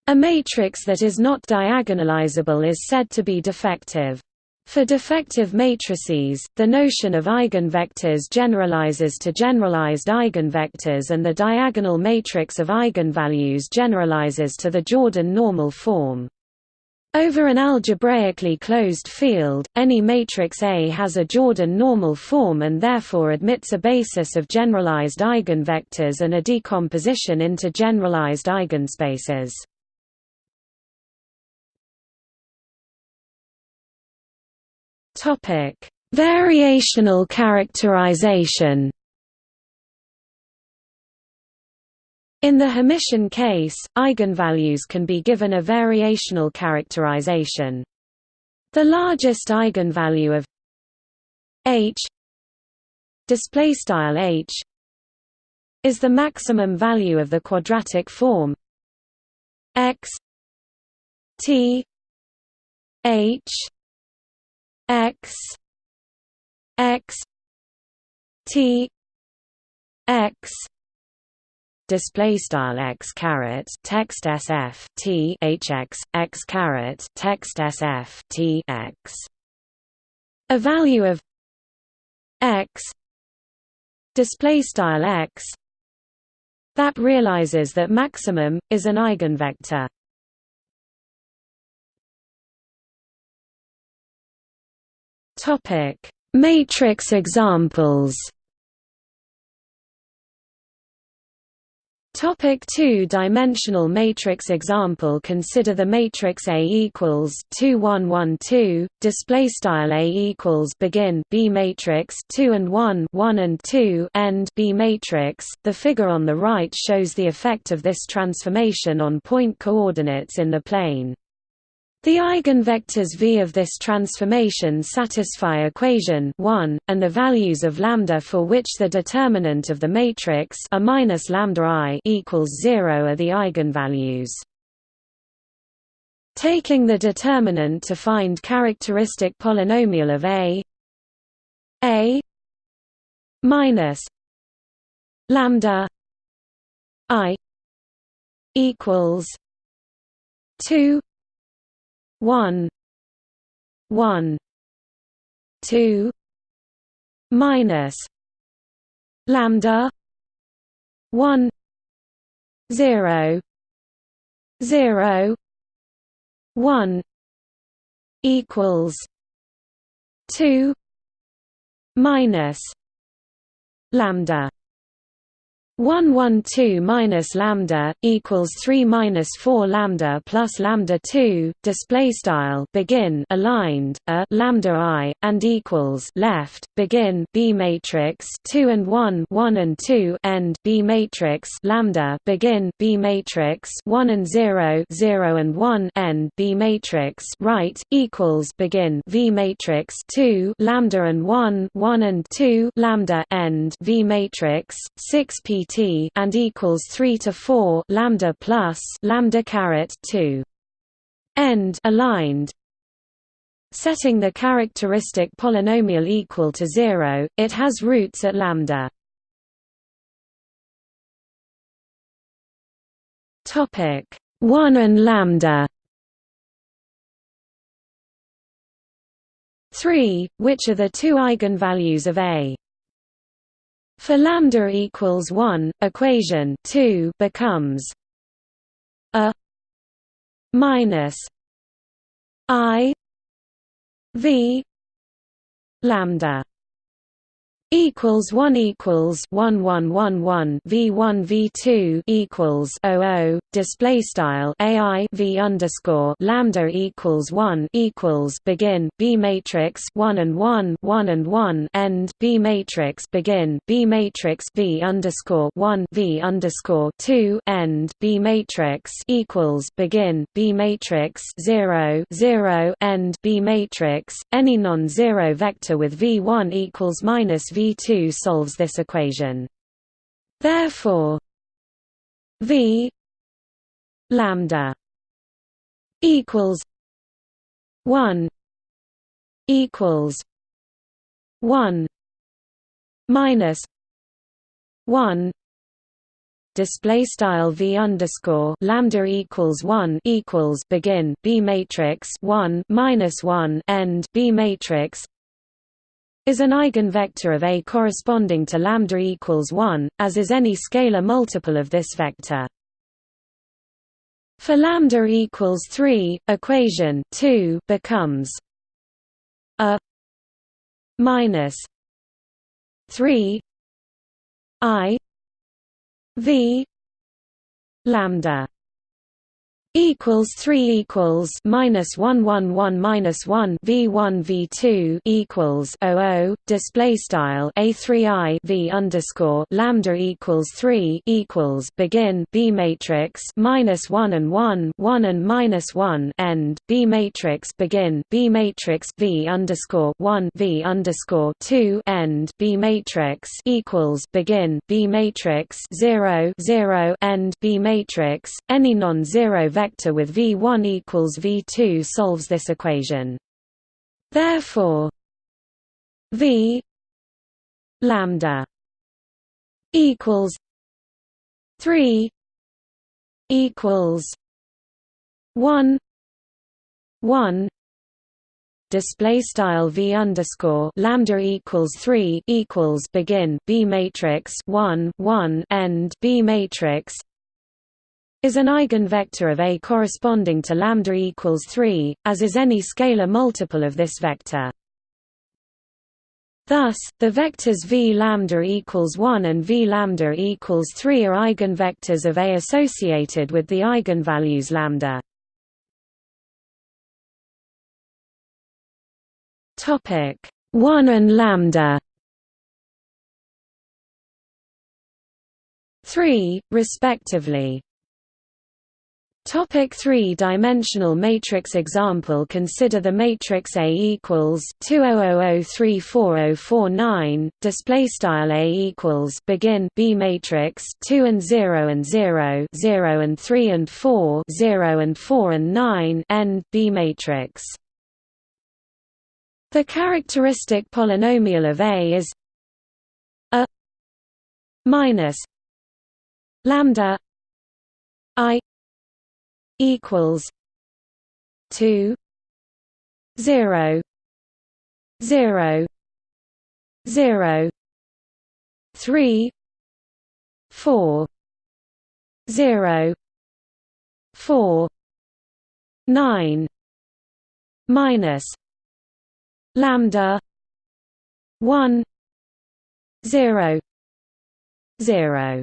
A matrix that is not diagonalizable is said to be defective. For defective matrices, the notion of eigenvectors generalizes to generalized eigenvectors and the diagonal matrix of eigenvalues generalizes to the Jordan normal form. Over an algebraically closed field, any matrix A has a Jordan normal form and therefore admits a basis of generalized eigenvectors and a decomposition into generalized eigenspaces. Variational characterization In the Hermitian case, eigenvalues can be given a variational characterization. The largest eigenvalue of h display style h is the maximum value of the quadratic form x t h x x t x display style x caret text sf t hx x caret text sf t x. A value of x display style x that realizes that maximum is an eigenvector. Topic matrix examples Topic two-dimensional matrix example Consider the matrix A equals 2 1 1 2 display style A equals begin B matrix 2 and 1 1 and 2 end B matrix. The figure on the right shows the effect of this transformation on point coordinates in the plane the eigenvectors V of this transformation satisfy equation 1, and the values of lambda for which the determinant of the matrix a minus lambda i equals 0 are the eigenvalues. Taking the determinant to find characteristic polynomial of A A minus lambda i equals 2 one one two minus lambda one zero zero one equals two minus lambda one one two minus lambda equals three minus four lambda plus lambda two display style begin aligned a lambda i and equals left begin b matrix two and one one and two end b matrix lambda begin b matrix one and zero zero and one end b matrix right equals begin v matrix two lambda and one one and two lambda end v matrix six p T and equals 3 to 4 lambda plus lambda caret 2 end aligned. Setting the characteristic polynomial equal to 0 it has roots at lambda. Topic 1 and lambda. 3 which are the two eigenvalues of A for lambda equals 1, equation 2 becomes a minus i v lambda equals 1 equals 1111 v1 v2 equals 00 display style ai v underscore lambda equals 1 equals begin b matrix 1 and 1 1 and 1 end b matrix begin b matrix v underscore 1 v underscore 2 end b matrix equals begin b matrix 0 0 end b matrix any non-zero vector with v1 equals minus V2 solves this equation. Therefore, V lambda equals 1 equals 1 minus 1 display style v underscore lambda equals 1 equals begin b matrix 1 minus 1 end b matrix is an eigenvector of A corresponding to lambda equals 1, as is any scalar multiple of this vector. For lambda equals 3, equation 2 becomes a minus 3 i v lambda equals 3 equals minus 1 1 1 minus 1 v1 v2 equals 00 display style a3i v underscore lambda equals 3 equals begin b matrix minus 1 and 1 1 and minus 1 end b matrix begin b matrix v underscore 1 v underscore 2 end b matrix equals begin b matrix 0 0 end b matrix. Any non-zero vector vector with V1 equals V2 solves this equation. Therefore, V lambda equals 3 equals 1 1 display style v underscore lambda equals 3 equals begin b matrix 1 1 end b matrix is an eigenvector of A corresponding to lambda equals 3, as is any scalar multiple of this vector. Thus, the vectors v lambda equals 1 and v lambda equals 3 are eigenvectors of A associated with the eigenvalues lambda. Topic 1 and lambda 3, respectively. Topic three-dimensional matrix example Consider the matrix A equals 2000340049. Display style A equals begin B matrix 2 and 0 and 0 0 and 3 and 4 0 and 4 and 9 end B matrix. The characteristic polynomial of A is a minus lambda equals two zero zero zero three four zero four nine minus lambda one zero zero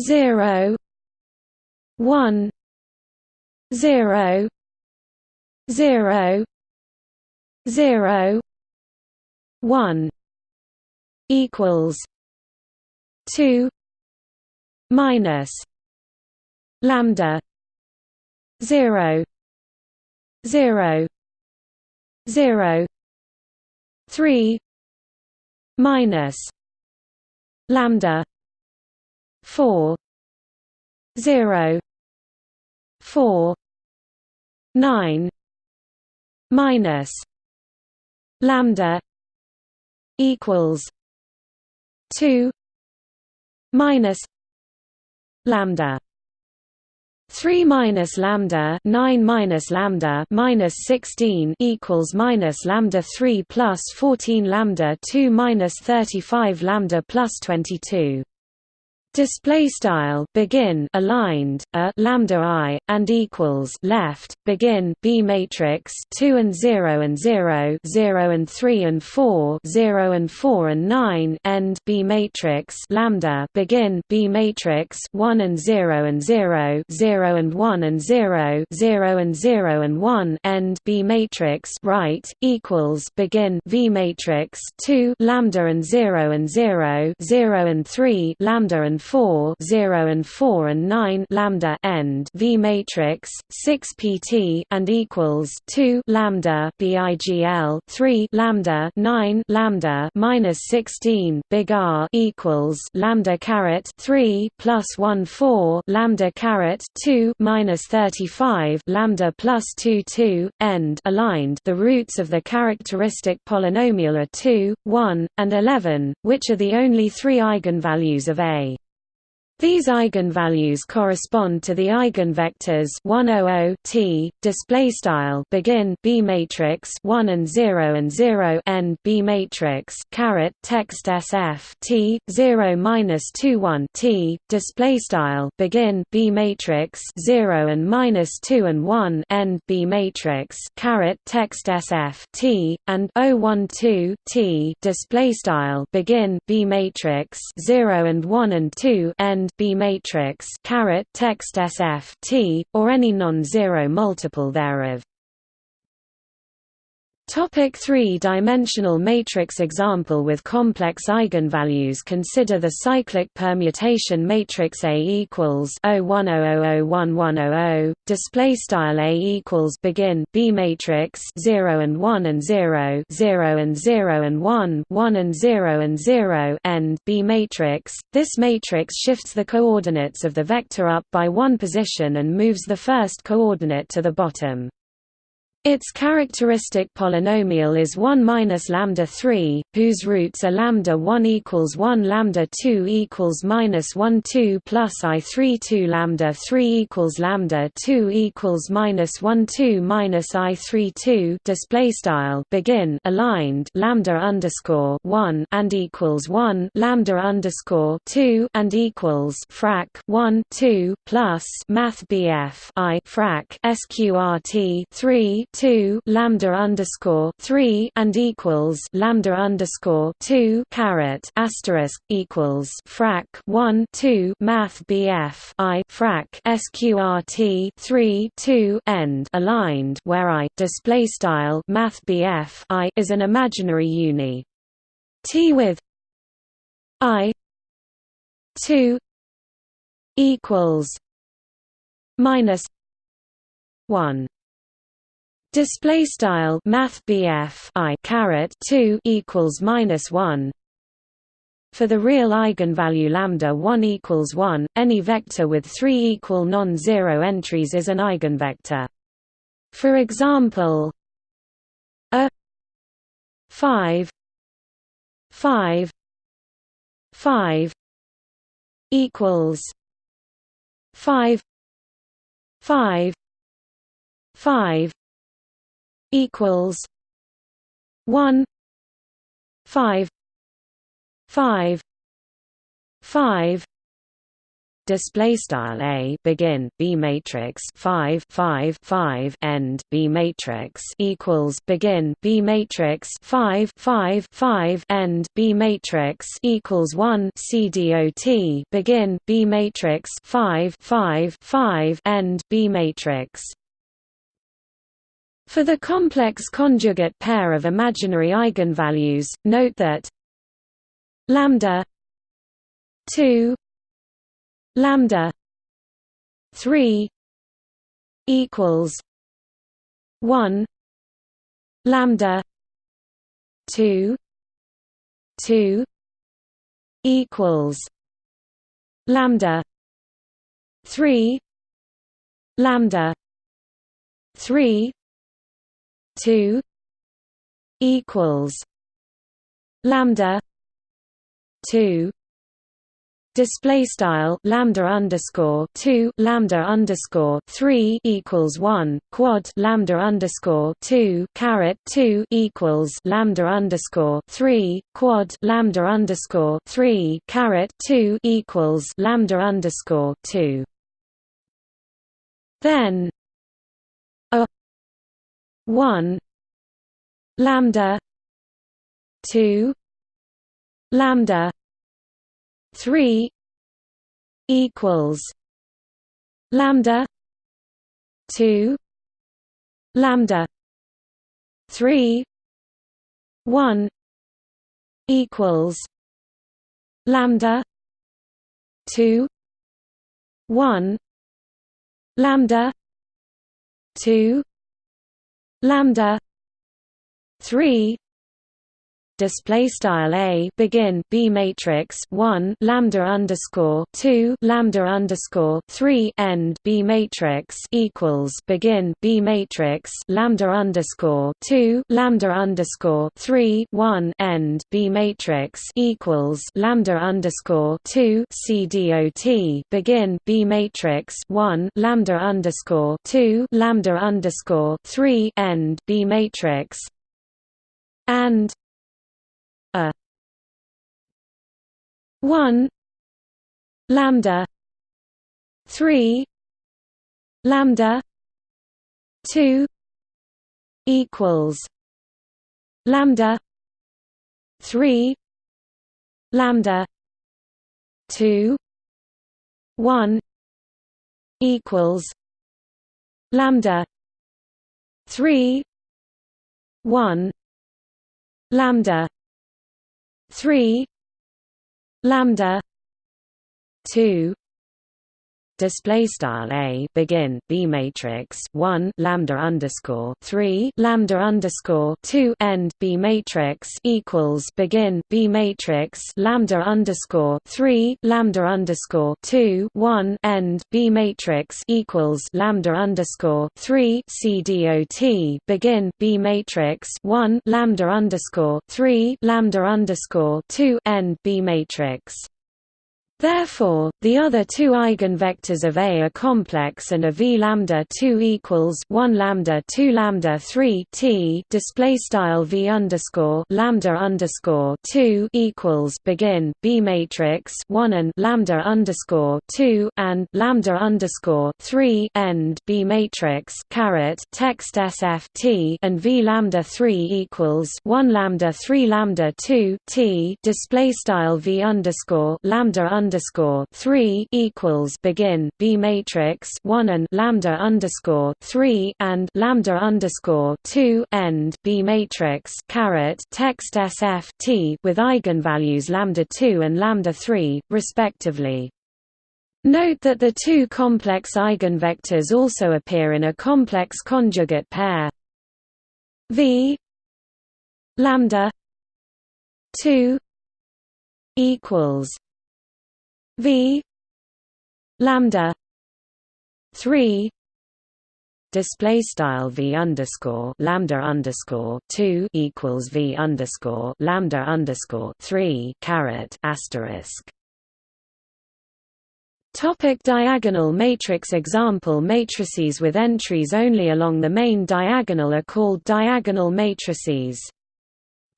zero one zero zero zero one equals two minus lambda zero zero zero three minus lambda four zero four nine minus lambda equals two minus lambda. 3 minus lambda 9 minus lambda minus 16 equals minus lambda 3 plus 14 lambda 2 minus 35 lambda plus 22 display style begin aligned a lambda i and equals left begin b matrix 2 and 0 and 0 0 and 3 and 4 0 and 4 and 9 end b matrix lambda begin b matrix 1 and 0 and 0 0 and 1 and 0 0 and 0 and 1 end b matrix right equals begin v matrix 2 lambda and 0 and 0 0 and 3 lambda and 4 0 and 4 and 9 lambda end. V matrix 6 pt and equals 2 lambda. Bigl 3 lambda. 9 lambda. Minus 16 big R equals lambda caret 3 plus 1 4 lambda caret 2 minus 35 lambda plus 2 2 end. Aligned. The roots of the characteristic polynomial are 2 1 and 11 which are the only three eigenvalues of A these eigenvalues correspond to the eigenvectors 100 t display style begin b matrix 1 and 0 and 0 n b matrix caret text sf t 0 minus 2 1 t display style begin b matrix 0 and minus 2 and 1 n b matrix caret text sf t and 012 t display style begin b matrix 0 and 1 and 2 n B matrix caret text SF T, or any non-zero multiple thereof. Topic three-dimensional matrix example with complex eigenvalues. Consider the cyclic permutation matrix A equals 010001100 display style A equals begin B matrix 0 and 1 and 0 0 and 0 and 1 1 and 0 and 0 end B matrix. This matrix shifts the coordinates of the vector up by one position and moves the first coordinate to the bottom its characteristic polynomial is 1 minus lambda 3, whose roots are lambda 1 equals 1 lambda 2 equals minus 1 2 plus i 3 2 lambda 3 equals lambda 2 equals minus 1 2 minus i 3 2 display style begin aligned lambda underscore 1 and equals 1 lambda underscore 2 and equals frac 1 2 plus math bf i frac sqrt 3 2 lambda underscore 3 and equals lambda underscore 2 caret asterisk equals frac 1 2 math BF I frac sqrt 3 2 end aligned where I display style math BF I is an imaginary uni. T with I 2 equals minus 1 Display style Math I caret two equals minus one. For the real eigenvalue lambda one equals one, any vector with three equal non-zero entries is an eigenvector. For example, a five five five equals five five five equals one five five five. Display style a begin b matrix 5 5 5 end b matrix equals begin b matrix 5 5 5 end b matrix equals 1 c dot begin b matrix 5 5 5 end b matrix for the complex conjugate pair of imaginary eigenvalues note that lambda 2 lambda 3 equals 1 lambda 2 2 equals lambda 3 lambda 3 2 equals lambda 2 display style lambda underscore 2 lambda underscore 3 equals 1 quad lambda underscore 2 caret 2 equals lambda underscore 3 quad lambda underscore 3 caret 2 equals lambda underscore 2 then 1 lambda 2 lambda 3 equals lambda 2 lambda 3 1 equals lambda 2 1 lambda 2 lambda 3 display style a begin b matrix 1 lambda underscore 2 lambda underscore 3 end b matrix equals begin b matrix lambda underscore 2 lambda underscore 3 1 end b matrix equals lambda underscore 2 c dot begin b matrix 1 lambda underscore 2 lambda underscore 3 end b matrix and a 1 lambda 3 lambda 2 equals lambda 3 lambda 2 1 equals lambda 3 1 lambda 3 lambda 2 display style a begin b matrix 1 lambda underscore 3 lambda underscore 2 end b matrix equals begin b matrix lambda underscore 3 lambda underscore 2 1 end b matrix equals lambda underscore 3 c dot begin b matrix 1 lambda underscore 3 lambda underscore 2 end b matrix Therefore, the other two eigenvectors of A are complex and a V lambda 2 equals 1 lambda 2 lambda 3 T display style V underscore lambda underscore 2 equals begin B matrix 1 and lambda underscore 2 and lambda underscore 3 end B matrix caret text SF T and V lambda 3 equals 1 lambda 3 lambda 2 T display style V underscore lambda underscore three equals begin B matrix one and lambda underscore three and lambda underscore two end B matrix caret text SF T with eigenvalues lambda two and lambda three, respectively. Note that the two complex eigenvectors also appear in a complex conjugate pair V lambda 2 equals V lambda three display style v underscore lambda underscore two equals v underscore lambda underscore three caret asterisk. Topic diagonal matrix Example matrices with entries only along the main diagonal are called diagonal matrices.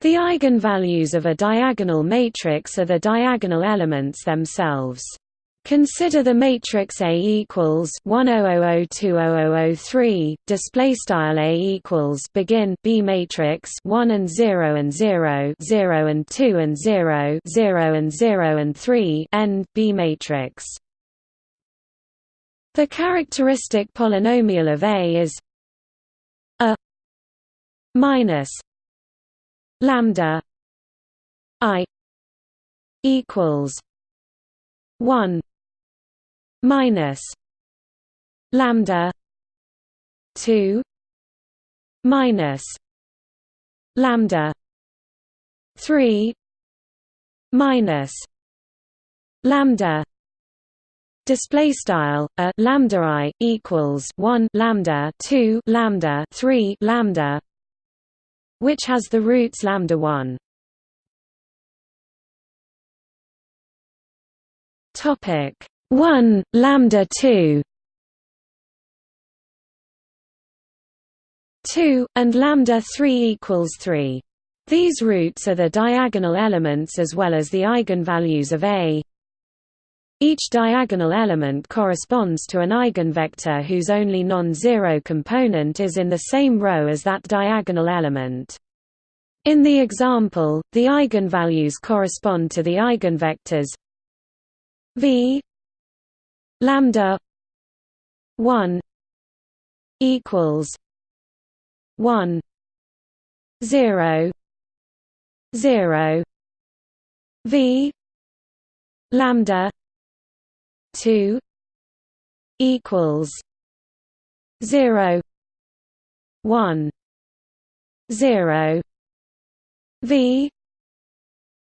The eigenvalues of a diagonal matrix are the diagonal elements themselves. Consider the matrix A equals 100020003 display style A equals begin B matrix 1 and 0 and 0 0 and 2 and 0 0 and 0 and 3 end B matrix The characteristic polynomial of A is a minus lambda i equals 1 minus lambda 2 minus lambda 3 minus lambda display style a lambda i equals 1 lambda 2 lambda 3 lambda which has the roots lambda 1 topic 1 lambda 2 2 and lambda 3 equals 3 these roots are the diagonal elements as well as the eigenvalues of A. Each diagonal element corresponds to an eigenvector whose only non-zero component is in the same row as that diagonal element. In the example, the eigenvalues correspond to the eigenvectors v lambda 1 equals 1 0 0 v lambda 2 equals 0 1 0 v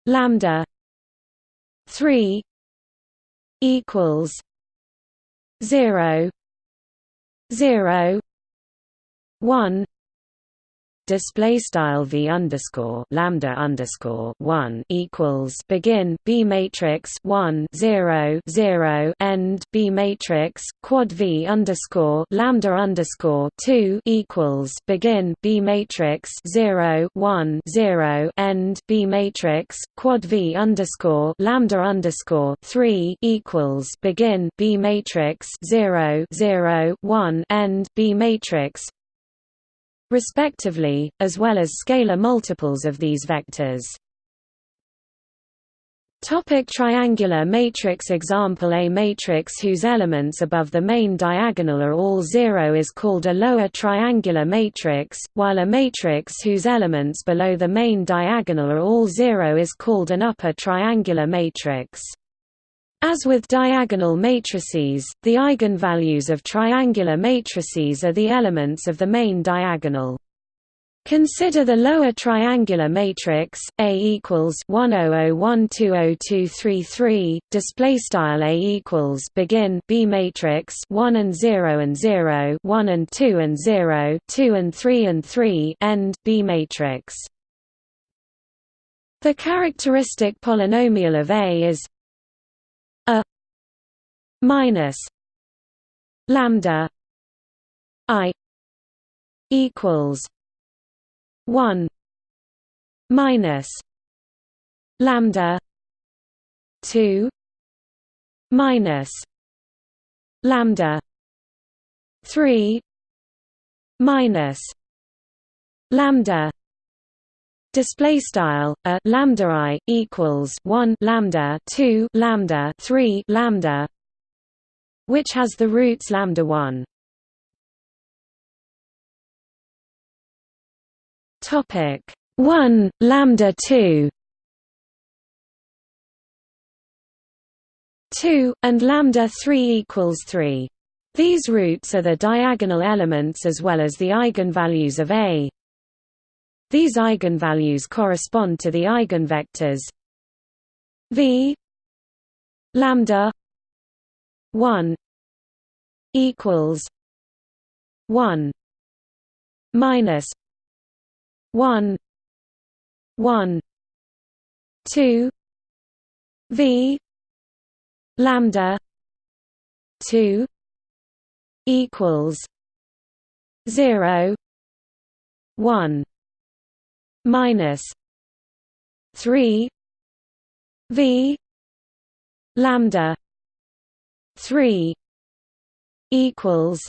lambda 3 equals zero zero one display style v underscore lambda underscore one equals begin b matrix one zero zero end b matrix quad v underscore lambda underscore two equals begin b matrix zero one zero end b matrix quad v underscore lambda underscore three equals begin b matrix zero zero one end b matrix respectively, as well as scalar multiples of these vectors. Topic triangular matrix Example A matrix whose elements above the main diagonal are all zero is called a lower triangular matrix, while a matrix whose elements below the main diagonal are all zero is called an upper triangular matrix. As with diagonal matrices, the eigenvalues of triangular matrices are the elements of the main diagonal. Consider the lower triangular matrix A equals 100120233 display style A equals begin B matrix 1 and 0 and 0 1 and 2 and 0 2 and 3 and 3 end B matrix The characteristic polynomial of A is minus lambda i equals 1 minus lambda 2 minus lambda 3 minus lambda display style a lambda i equals 1 lambda 2 lambda 3 lambda which has the roots lambda 1. Topic 1 lambda 2 2 and lambda 3 equals 3. These roots are the diagonal elements as well as the eigenvalues of A. These eigenvalues correspond to the eigenvectors v lambda 1 equals 1 minus 1 1 2 v lambda 2 equals 0 1 minus 3 v lambda three equals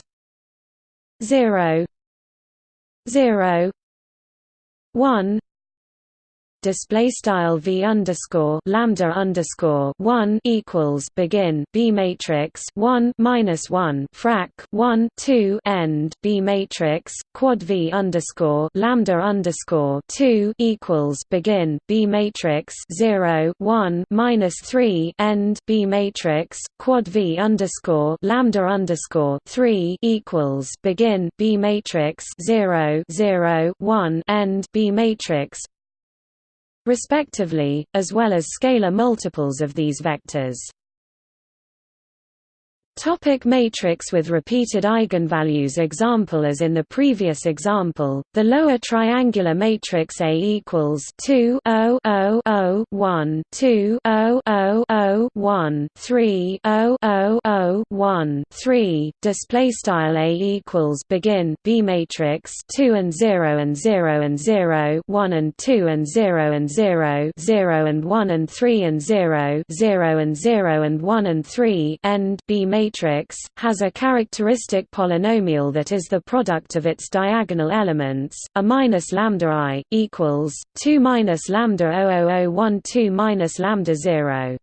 zero zero one display style v underscore lambda underscore one equals begin b matrix one minus one frac one two end b matrix quad v underscore lambda underscore two equals begin b matrix zero one minus three end b matrix quad v underscore lambda underscore three equals begin b matrix zero zero one end b matrix respectively, as well as scalar multiples of these vectors. Topic matrix with repeated eigenvalues Example As in the previous example, the lower triangular matrix A equals 2 0 0 0 1 2 0 0 0 1 3 0 0 0 1 3 display style A equals begin B matrix 2 and 0 and 0 and 0 1 and 2 and 0 and 0 0 and 1 and 3 and 0 0 and 0 and 1 and 3 end B matrix matrix, has a characteristic polynomial that is the product of its diagonal elements, a minus lambda i, equals, 2 minus lambda 00012 minus lambda 0.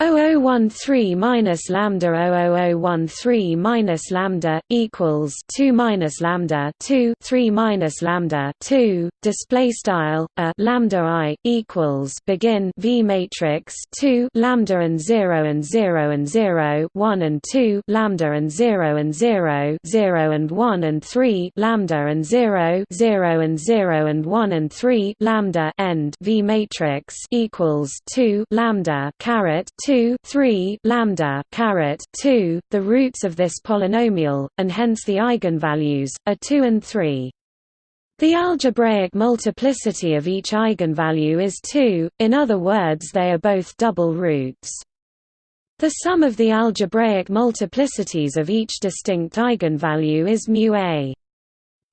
0013 minus lambda 00013 minus lambda equals 2 minus lambda 2 3 minus lambda 2 display style a lambda i equals begin v matrix 2 lambda and 0 and 0 and 0 1 and 2 lambda and 0 and 0 0 and 1 and 3 lambda and 0 0 and 0 and 1 and 3 lambda end. V matrix equals 2 lambda caret 2 3 lambda caret 2 the roots of this polynomial and hence the eigenvalues are 2 and 3 the algebraic multiplicity of each eigenvalue is 2 in other words they are both double roots. The sum of the algebraic multiplicities of each distinct eigenvalue is mu a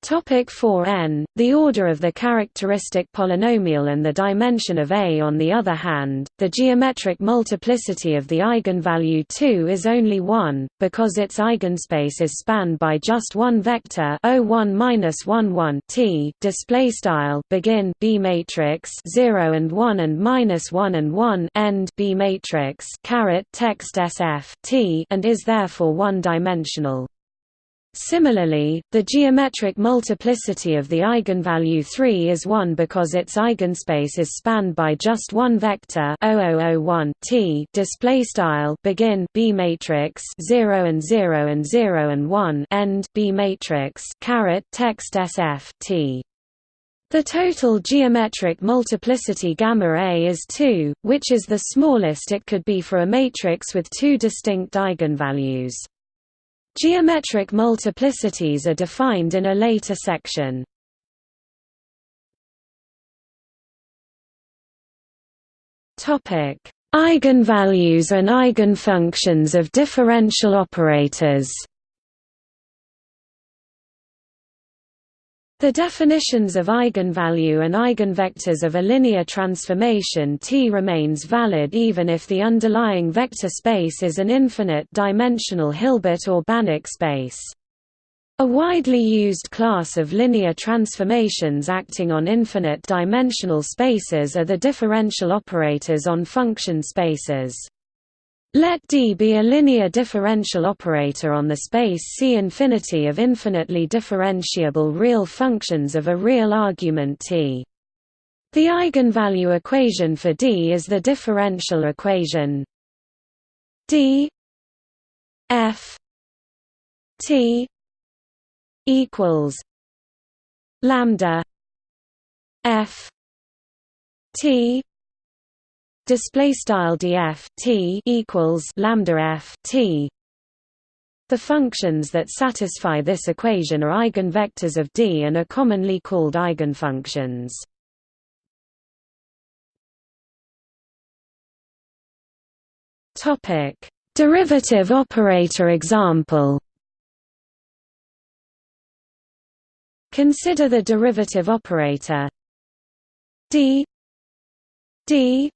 Topic 4n, the order of the characteristic polynomial and the dimension of A On the other hand, the geometric multiplicity of the eigenvalue 2 is only 1, because its eigenspace is spanned by just one vector O1 T display style begin B matrix 0 and 1 and minus 1 and 1 end B matrix caret text SF T and is therefore one-dimensional. Similarly, the geometric multiplicity of the eigenvalue 3 is 1 because its eigenspace is spanned by just one vector 0001 T display style begin B matrix 0 and 0 and 0 and 1 end B matrix caret text SF T the total geometric multiplicity gamma A is 2, which is the smallest it could be for a matrix with two distinct eigenvalues. Geometric multiplicities are defined in a later section. Topic: Eigenvalues and eigenfunctions of differential operators. The definitions of eigenvalue and eigenvectors of a linear transformation T remains valid even if the underlying vector space is an infinite-dimensional Hilbert or Banach space. A widely used class of linear transformations acting on infinite-dimensional spaces are the differential operators on function spaces. Let D be a linear differential operator on the space C infinity of infinitely differentiable real functions of a real argument T. The eigenvalue equation for D is the differential equation D F T equals lambda F T display style df t equals lambda f t the functions that satisfy this equation are eigenvectors of D and are commonly called eigenfunctions. Topic: Derivative operator example. Consider the derivative operator d d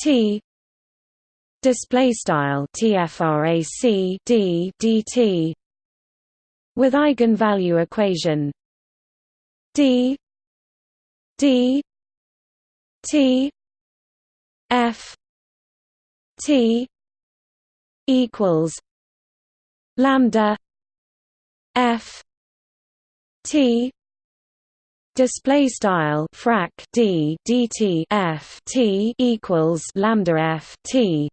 T. Display style tfrac d dt with eigenvalue equation d. D. T. F. T. Equals lambda f. T display style frac d dt f t equals lambda f t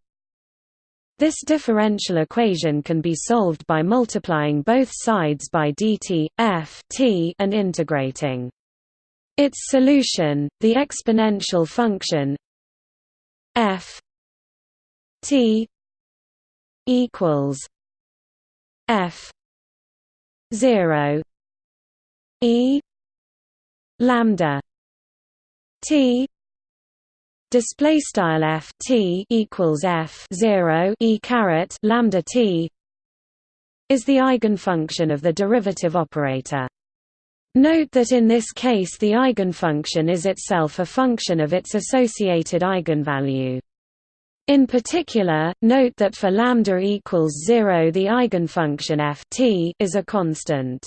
this differential equation can be solved by multiplying both sides by dt, f t and integrating. Its solution, the exponential function f t equals f 0 e lambda t display style f t equals f 0 e caret lambda t is the eigenfunction of the derivative operator. Note that in this case the eigenfunction is itself a function of its associated eigenvalue. In particular, note that for lambda equals 0 the eigenfunction f t is a constant.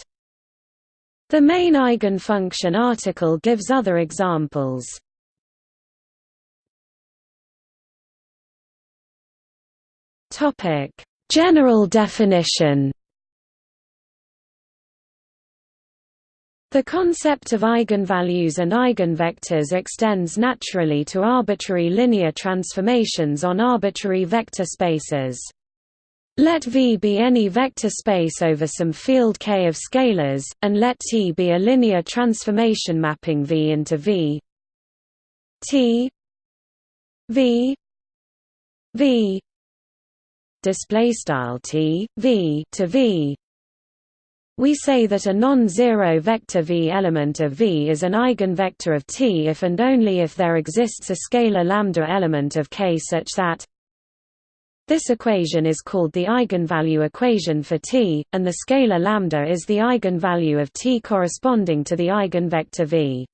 The main eigenfunction article gives other examples. Topic: General definition. The concept of eigenvalues and eigenvectors extends naturally to arbitrary linear transformations on arbitrary vector spaces. Let V be any vector space over some field K of scalars, and let T be a linear transformation mapping V into V. T. V. V. Display style t v to v. We say that a non-zero vector v element of V is an eigenvector of T if and only if there exists a scalar lambda element of K such that this equation is called the eigenvalue equation for T, and the scalar lambda is the eigenvalue of T corresponding to the eigenvector V.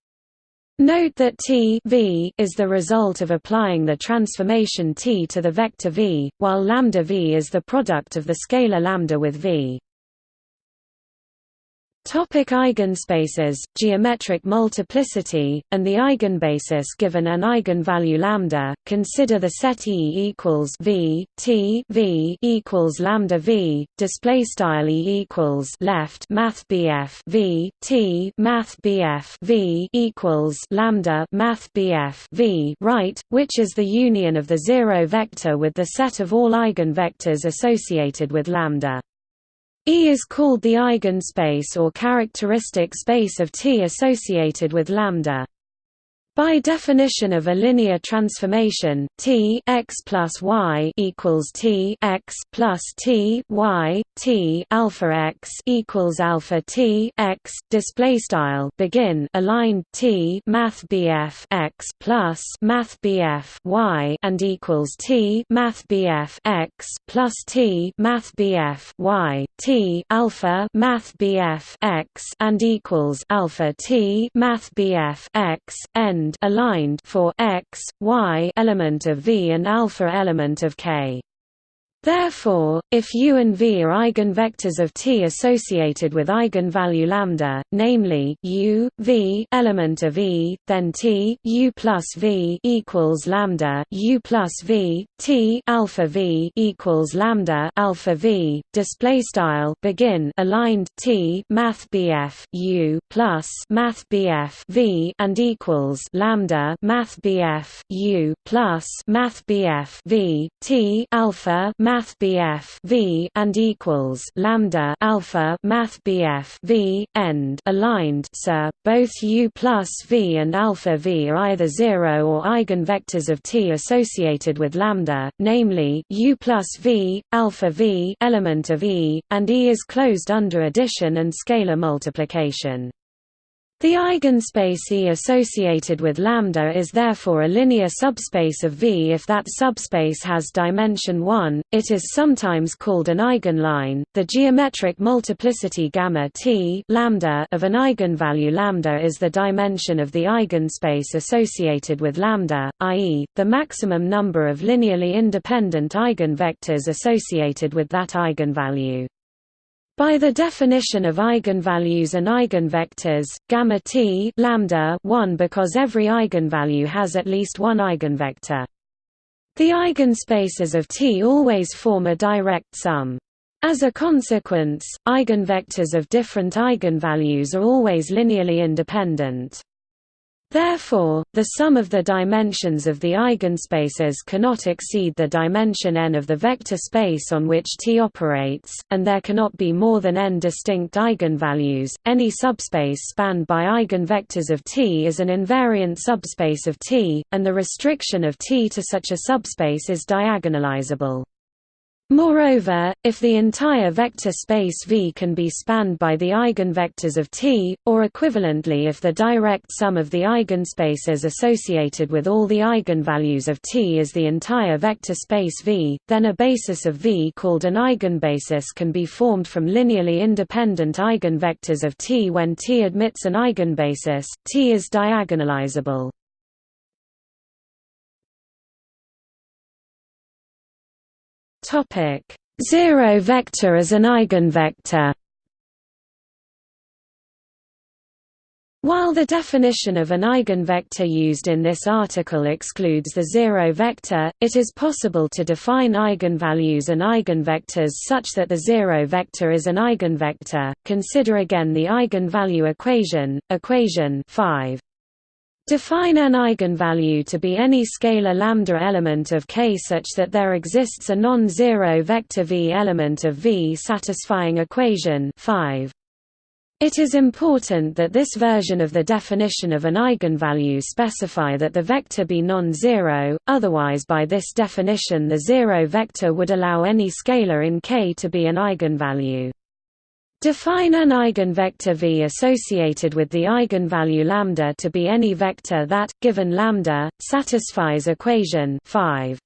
Note that T v is the result of applying the transformation T to the vector v, while lambda v is the product of the scalar lambda with v. Topic eigenspaces, geometric multiplicity, and the eigenbasis given an eigenvalue lambda. Consider the set E equals V T V equals lambda V. Display style E equals left Math BF V T Math BF V equals lambda Math BF V right, which is the union of the zero vector with the set of all eigenvectors associated with lambda. E is called the eigenspace or characteristic space of T associated with lambda. By definition of a linear transformation, T x plus y equals T x plus T y T alpha x equals alpha T x. Display style. Begin. Aligned T Math BF x plus Math BF y and equals T Math BF x plus T Math BF y T alpha Math BF x and equals alpha T Math BF x aligned for x, y element of V and alpha element of K. Therefore, if U and V are eigenvectors of T associated with eigenvalue lambda, namely U, V element of E, then T U plus V equals lambda U plus V T alpha V equals lambda alpha V. Display style begin aligned T Math BF U plus Math BF V and equals lambda Math BF U plus Math BF V T alpha Math math BF V and equals lambda alpha math BF V end. Aligned sir both U plus V and alpha V are either zero or eigenvectors of T associated with lambda namely U plus V alpha V element of E and E is closed under addition and scalar multiplication The eigenspace E associated with lambda is therefore a linear subspace of V. If that subspace has dimension 1, it is sometimes called an eigenline. The geometric multiplicity gamma T lambda of an eigenvalue lambda is the dimension of the eigenspace associated with lambda, i.e., the maximum number of linearly independent eigenvectors associated with that eigenvalue. By the definition of eigenvalues and eigenvectors, gamma t lambda 1 because every eigenvalue has at least one eigenvector. The eigenspaces of T always form a direct sum. As a consequence, eigenvectors of different eigenvalues are always linearly independent. Therefore, the sum of the dimensions of the eigenspaces cannot exceed the dimension n of the vector space on which T operates, and there cannot be more than n distinct eigenvalues. Any subspace spanned by eigenvectors of T is an invariant subspace of T, and the restriction of T to such a subspace is diagonalizable. Moreover, if the entire vector space V can be spanned by the eigenvectors of T, or equivalently if the direct sum of the eigenspaces associated with all the eigenvalues of T is the entire vector space V, then a basis of V called an eigenbasis can be formed from linearly independent eigenvectors of T when T admits an eigenbasis, T is diagonalizable. Topic: Zero vector as an eigenvector. While the definition of an eigenvector used in this article excludes the zero vector, it is possible to define eigenvalues and eigenvectors such that the zero vector is an eigenvector. Consider again the eigenvalue equation, equation 5. Define an eigenvalue to be any scalar lambda element of K such that there exists a non-zero vector V element of V satisfying equation 5. It is important that this version of the definition of an eigenvalue specify that the vector be non-zero, otherwise by this definition the zero vector would allow any scalar in K to be an eigenvalue. Define an eigenvector V associated with the eigenvalue lambda to be any vector that, given lambda, satisfies equation 5.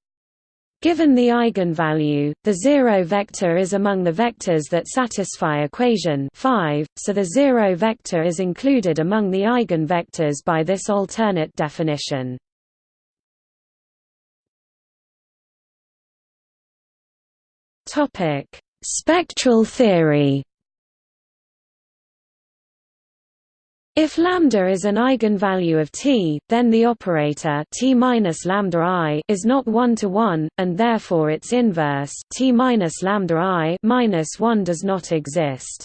Given the eigenvalue, the zero vector is among the vectors that satisfy equation 5, so the zero vector is included among the eigenvectors by this alternate definition. Spectral theory. If lambda is an eigenvalue of T, then the operator T lambda i is not one to one, and therefore its inverse T minus lambda i minus one does not exist.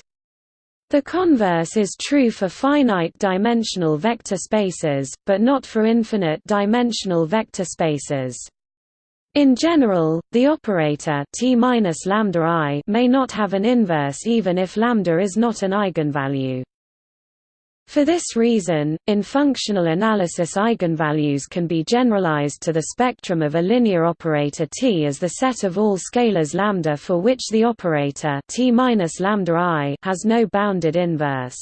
The converse is true for finite-dimensional vector spaces, but not for infinite-dimensional vector spaces. In general, the operator T lambda i may not have an inverse even if lambda is not an eigenvalue. For this reason, in functional analysis eigenvalues can be generalized to the spectrum of a linear operator T as the set of all scalars lambda for which the operator T lambda i has no bounded inverse.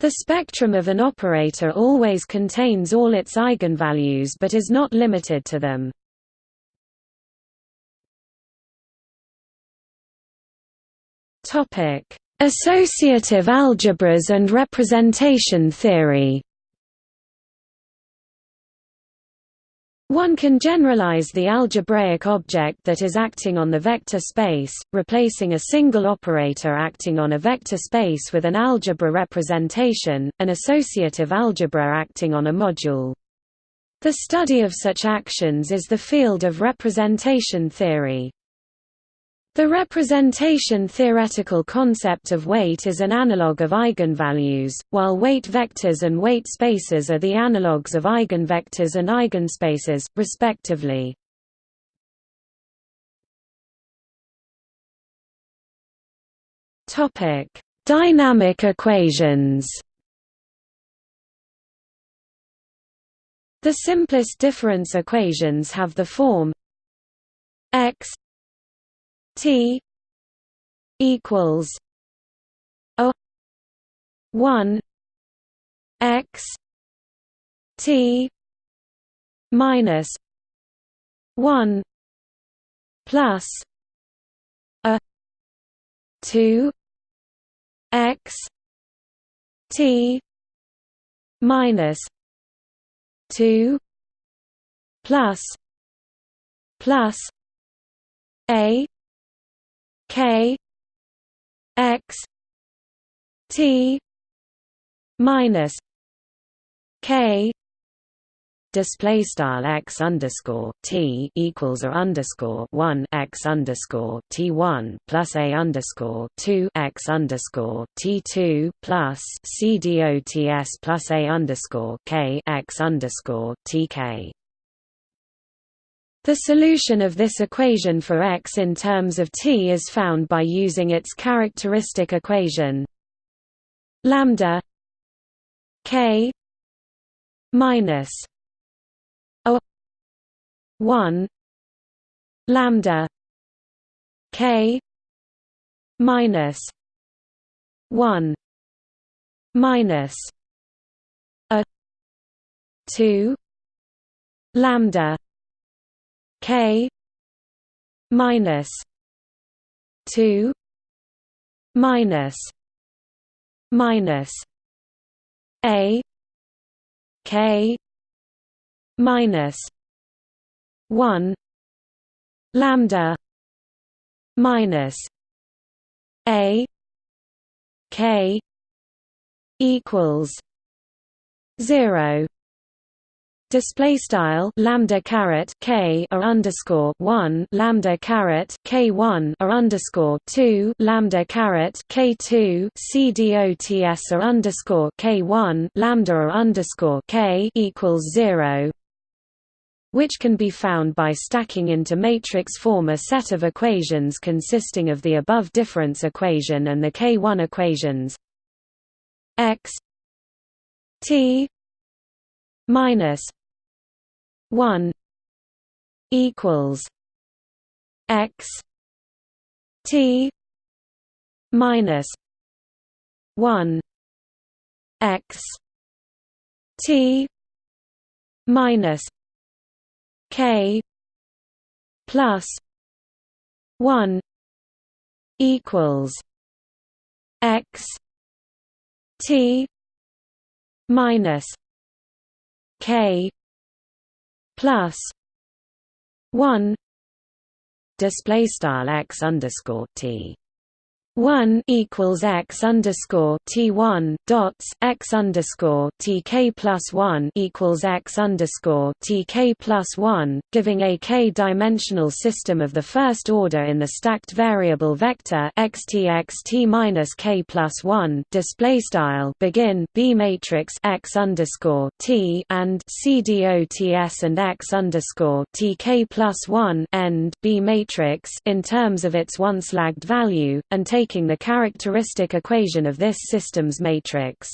The spectrum of an operator always contains all its eigenvalues but is not limited to them. Topic Associative algebras and representation theory One can generalize the algebraic object that is acting on the vector space, replacing a single operator acting on a vector space with an algebra representation, an associative algebra acting on a module. The study of such actions is the field of representation theory. The representation theoretical concept of weight is an analog of eigenvalues, while weight vectors and weight spaces are the analogues of eigenvectors and eigenspaces, respectively. Dynamic equations The simplest difference equations have the form T equals O one x t minus 1 plus a 2 x t minus 2 plus plus a k x t minus k display style x underscore t equals a underscore one x underscore t one plus a underscore two x underscore t two plus c dots plus a underscore k x underscore t k. The solution of this equation for x in terms of t is found by using its characteristic equation lambda k minus 1 lambda k minus 1 minus a 2 lambda k minus 2 minus minus a k minus 1 lambda minus a k equals 0 display style lambda caret k or underscore 1 lambda caret k 1 or underscore 2 lambda caret k 2 c dots or underscore k 1 lambda or underscore k equals 0 which can be found by stacking into matrix form a set of equations consisting of the above difference equation and the K1 equations. X t minus 1 equals x t minus 1 x t minus K plus one equals X T minus K plus one display style X underscore T 1 equals x underscore t 1 dots x underscore t k plus 1 equals x underscore t k plus 1, giving a k-dimensional system of the first order in the stacked variable vector x t x t minus k plus 1 display style begin b matrix x underscore t and c dots and x underscore t k plus 1 end b matrix in terms of its once lagged value and take taking the characteristic equation of this system's matrix.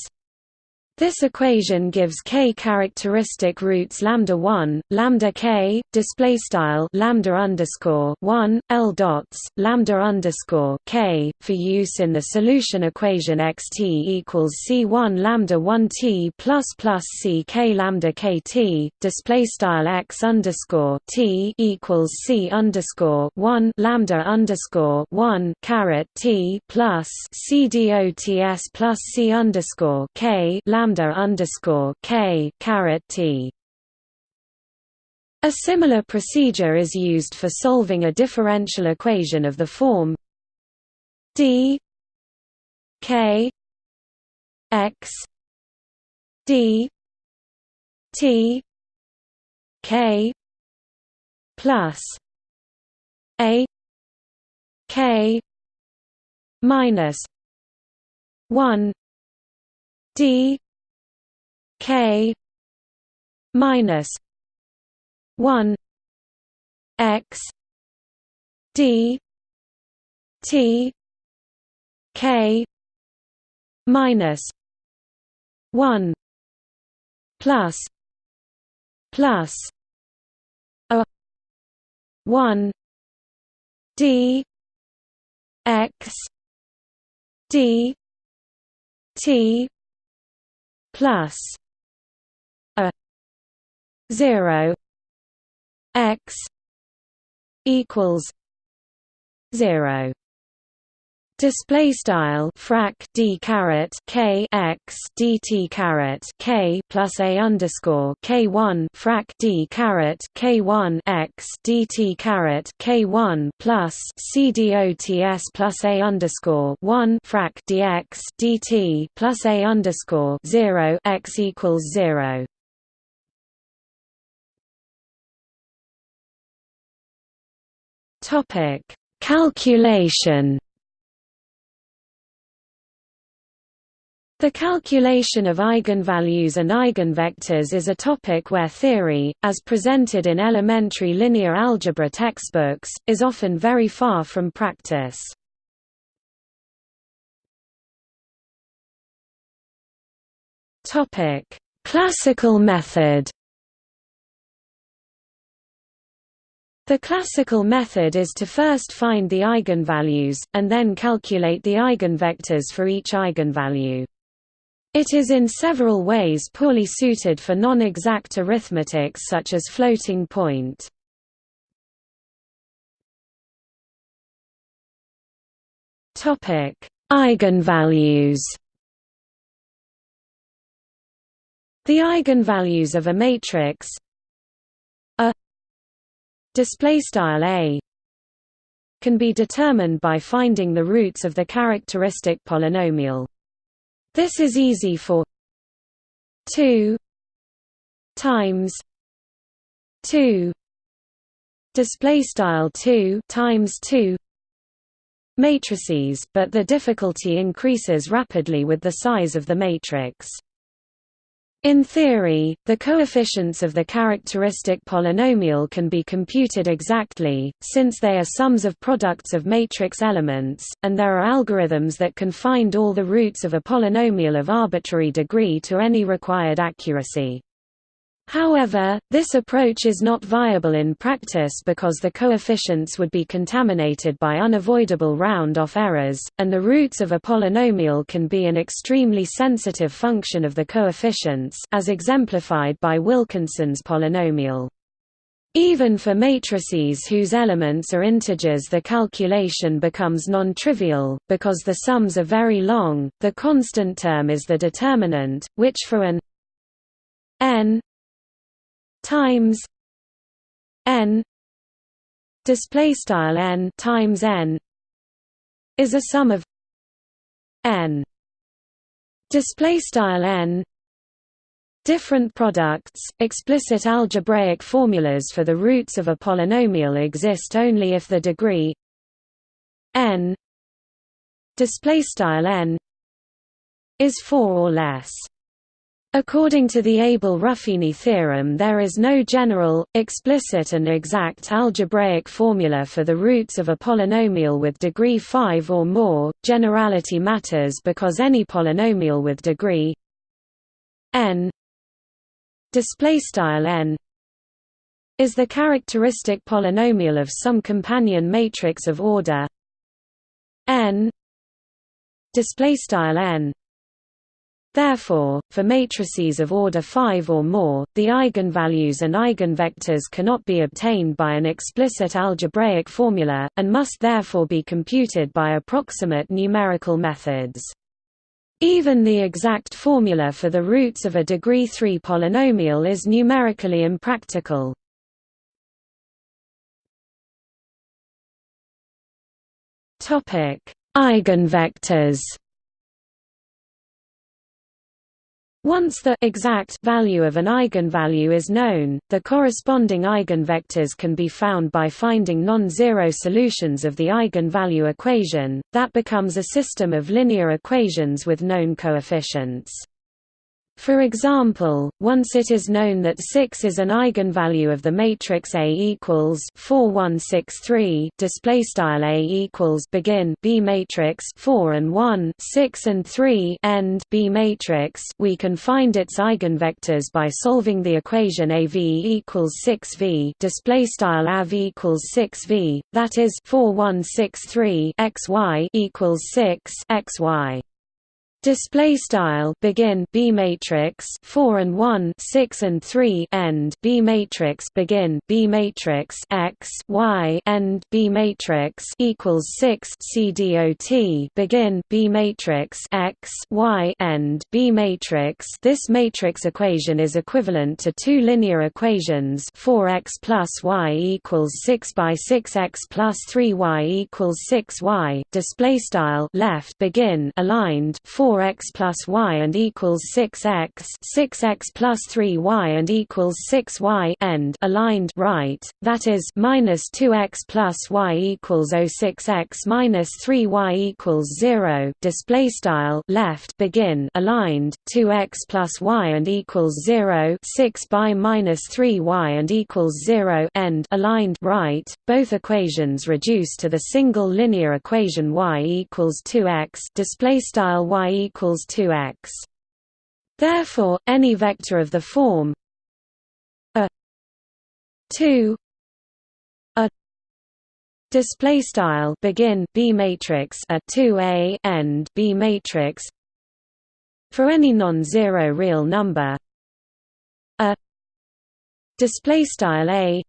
This equation gives k characteristic roots lambda 1, lambda k, display style lambda underscore 1, l dots, lambda underscore k, for use in the solution equation xt equals c1 lambda 1 t plus plus c k lambda kt, display style x underscore t equals c underscore 1 lambda underscore 1 caret t plus c dots plus c underscore k lambda lambda underscore k caret t. A similar procedure is used for solving a differential equation of the form d k x d t k plus a k minus 1 d K minus one X D T K minus one plus plus a one D X D T plus 0 x equals 0 Display style frac d caret k x dt caret k plus a underscore k one frac d caret k one x dt caret k one plus c dots plus a underscore one frac dx dt plus a underscore zero x equals zero. Topic. Calculation. The calculation of eigenvalues and eigenvectors is a topic where theory, as presented in elementary linear algebra textbooks, is often very far from practice. Classical method The classical method is to first find the eigenvalues, and then calculate the eigenvectors for each eigenvalue. It is in several ways poorly suited for non-exact arithmetics such as floating point. Eigenvalues. The eigenvalues of a matrix display style a can be determined by finding the roots of the characteristic polynomial. This is easy for 2 times 2 display style 2 times 2 matrices but the difficulty increases rapidly with the size of the matrix in theory, the coefficients of the characteristic polynomial can be computed exactly, since they are sums of products of matrix elements, and there are algorithms that can find all the roots of a polynomial of arbitrary degree to any required accuracy. However, this approach is not viable in practice because the coefficients would be contaminated by unavoidable round-off errors, and the roots of a polynomial can be an extremely sensitive function of the coefficients as exemplified by Wilkinson's polynomial. Even for matrices whose elements are integers the calculation becomes non-trivial, because the sums are very long, the constant term is the determinant, which for an n times n display style n times n is a sum of n display style n different products explicit algebraic formulas for the roots of a polynomial exist only if the degree n display style n is 4 or less According to the Abel-Ruffini theorem there is no general, explicit and exact algebraic formula for the roots of a polynomial with degree 5 or more. Generality matters because any polynomial with degree n is the characteristic polynomial of some companion matrix of order n Therefore, for matrices of order 5 or more, the eigenvalues and eigenvectors cannot be obtained by an explicit algebraic formula, and must therefore be computed by approximate numerical methods. Even the exact formula for the roots of a degree 3 polynomial is numerically impractical. Eigenvectors Once the exact value of an eigenvalue is known, the corresponding eigenvectors can be found by finding non-zero solutions of the eigenvalue equation, that becomes a system of linear equations with known coefficients. For example, once it is known that 6 is an eigenvalue of the matrix A equals 4163 display style A equals begin B matrix 4 and 1 6 and 3 end B matrix. We can find its eigenvectors by solving the equation AV equals 6V display style AV equals 6V that is 4163 XY equals 6 XY Display style begin B matrix 4 and 1 6 and 3 end. B matrix begin B matrix X Y end. B matrix equals 6 c CDOT begin B matrix X Y end. B matrix This matrix equation is equivalent to two linear equations. 4x plus y equals 6 by 6x plus 3y equals 6y display style left begin aligned. 4 4x plus y and equals 6x 6x plus 3y and equals 6y end aligned right, that is minus 2x plus y equals 06x minus 3y equals 0 display style left begin aligned 2x plus y and equals 0 6 by minus 3y and equals 0 end aligned right, both equations reduce to the single linear equation y equals 2x display style y equals 2x. Therefore, any vector of the form a 2 a display style begin b matrix a 2a end b matrix for any non-zero real number a display style a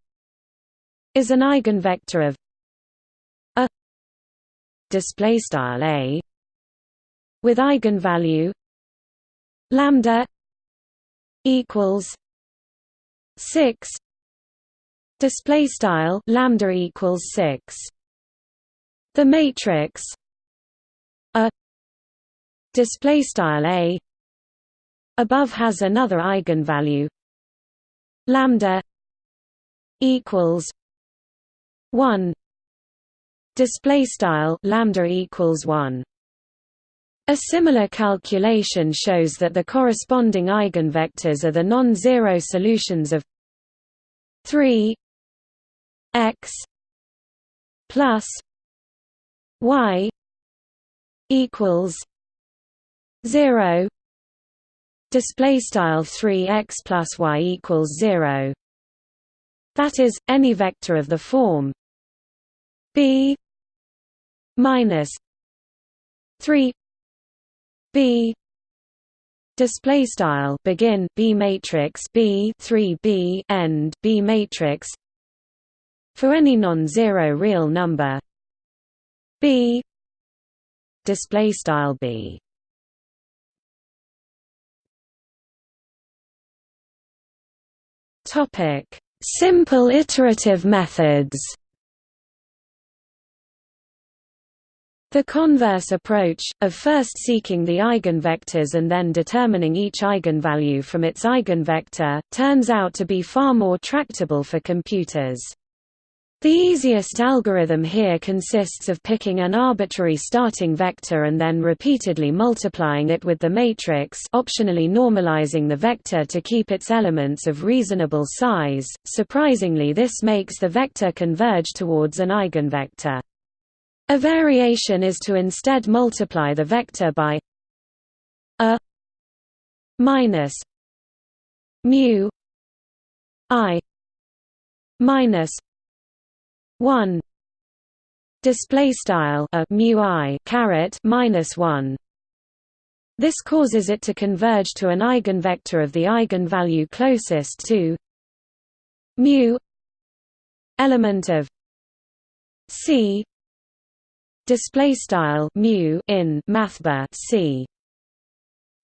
is an eigenvector of a display style a with eigenvalue. Lambda equals 6 display style lambda equals 6 the matrix a display style a above has another eigenvalue. Lambda equals 1 display style lambda equals 1 a similar calculation shows that the corresponding eigenvectors are the non-zero solutions of 3 x plus y equals 0 display style 3x plus y equals 0 that is any vector of the form b minus 3 B display style begin B matrix B 3B end B matrix. For any non-zero real number. B display style B. Topic. Simple iterative methods The converse approach, of first seeking the eigenvectors and then determining each eigenvalue from its eigenvector, turns out to be far more tractable for computers. The easiest algorithm here consists of picking an arbitrary starting vector and then repeatedly multiplying it with the matrix optionally normalizing the vector to keep its elements of reasonable size. Surprisingly this makes the vector converge towards an eigenvector. A variation is to instead multiply the vector by a minus mu i minus 1 display style a mu i caret minus 1 this causes it to converge to an eigenvector of the eigenvalue closest to mu element of c display style mu in mathbar c.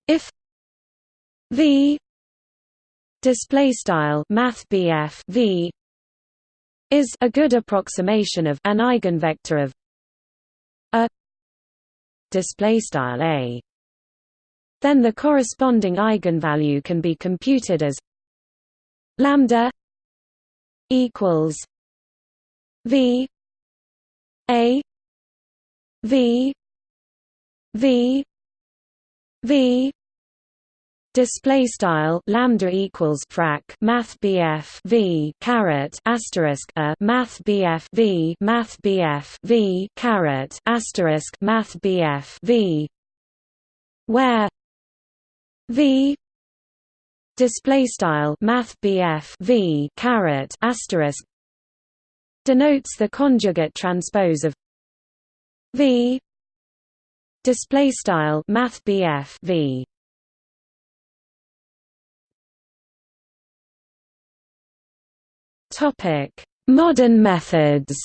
If v display style math v is a good approximation of an eigenvector of a display style a then the corresponding eigenvalue can be computed as lambda equals v a V V V. Display style lambda equals frac math BF V caret asterisk a math BF V math BF V caret asterisk math BF V. Where V display style math BF V caret asterisk denotes the conjugate transpose of V. Display style math v. Topic. Modern methods.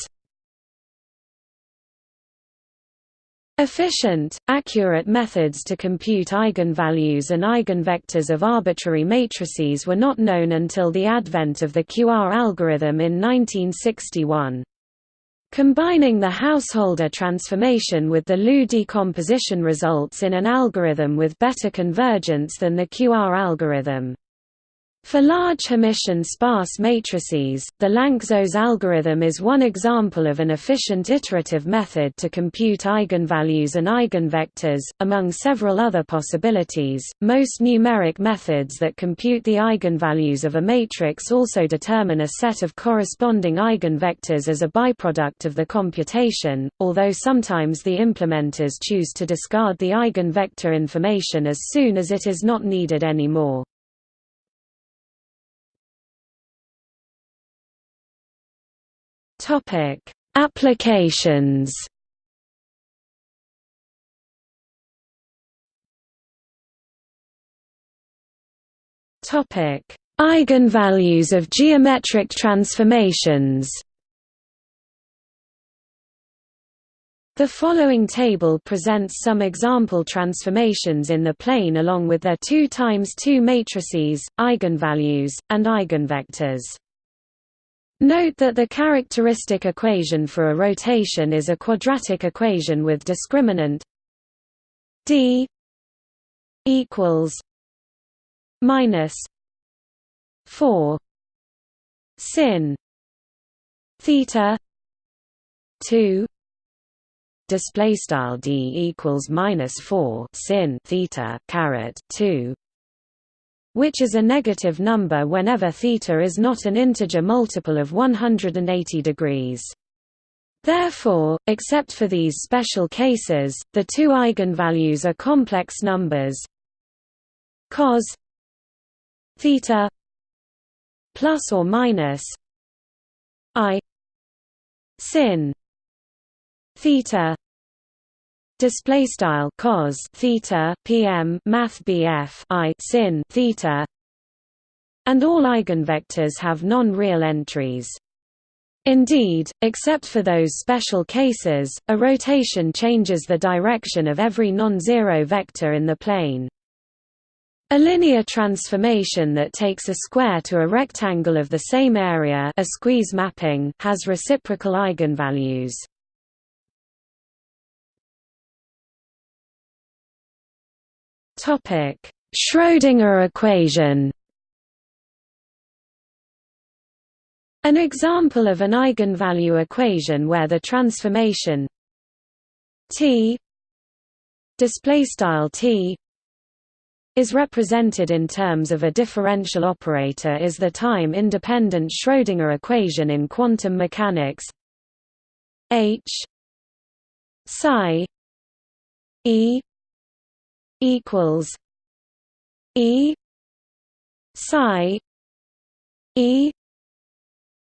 Efficient, accurate methods to compute eigenvalues and eigenvectors of arbitrary matrices were not known until the advent of the QR algorithm in 1961. Combining the Householder transformation with the LU decomposition results in an algorithm with better convergence than the QR algorithm. For large Hermitian sparse matrices, the Lanczos algorithm is one example of an efficient iterative method to compute eigenvalues and eigenvectors, among several other possibilities. Most numeric methods that compute the eigenvalues of a matrix also determine a set of corresponding eigenvectors as a byproduct of the computation, although sometimes the implementers choose to discard the eigenvector information as soon as it is not needed anymore. Topic: Applications. Topic: Eigenvalues of geometric transformations. The following table presents some example transformations in the plane along with their 2 times 2 matrices, eigenvalues, and eigenvectors. Note that the characteristic equation for a rotation is a quadratic equation with discriminant d equals minus 4 sin theta 2 display style d equals minus 4 sin theta caret 2 which is a negative number whenever theta is not an integer multiple of 180 degrees. Therefore, except for these special cases, the two eigenvalues are complex numbers cos theta plus or minus i sin theta display style cos theta pm math bf i sin theta and all eigenvectors have non-real entries Indeed, except for those special cases, a rotation changes the direction of every non-zero vector in the plane. A linear transformation that takes a square to a rectangle of the same area a squeeze mapping has reciprocal eigenvalues. Topic: Schrödinger equation. An example of an eigenvalue equation where the transformation t display style t is represented in terms of a differential operator is the time-independent Schrödinger equation in quantum mechanics H psi E equals E psi E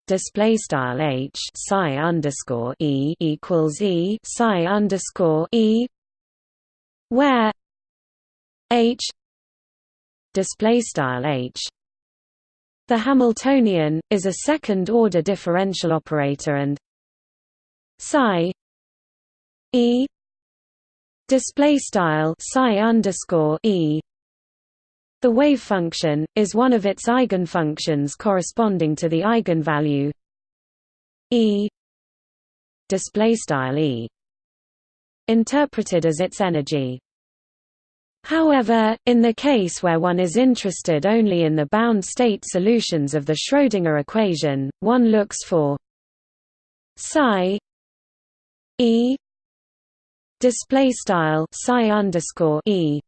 display style H psi underscore E equals E psi underscore E where H display style H the Hamiltonian is a second order differential operator and psi E display style psi underscore e. The wave function is one of its eigenfunctions corresponding to the eigenvalue e display style e interpreted as its energy. However, in the case where one is interested only in the bound state solutions of the Schrödinger equation, one looks for psi e display style psi underscore e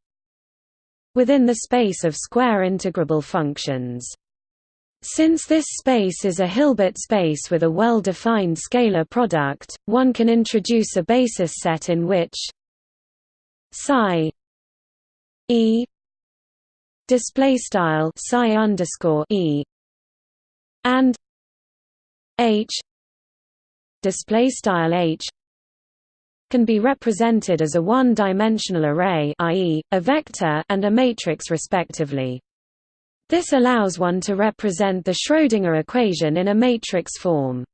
within the space of square integrable functions. Since this space is a Hilbert space with a well-defined scalar product, one can introduce a basis set in which psi e display style psi underscore e and h display style h can be represented as a one-dimensional array i.e., a vector and a matrix respectively. This allows one to represent the Schrödinger equation in a matrix form.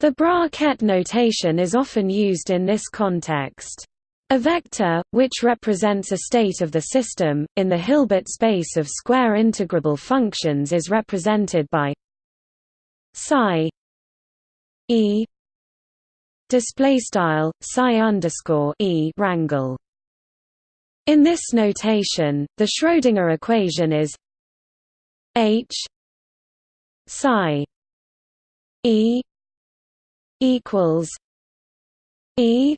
The Bra-Ket notation is often used in this context. A vector, which represents a state of the system, in the Hilbert space of square integrable functions is represented by psi e display style psi underscore e rangle. In this notation, the Schrödinger equation is H psi E equals E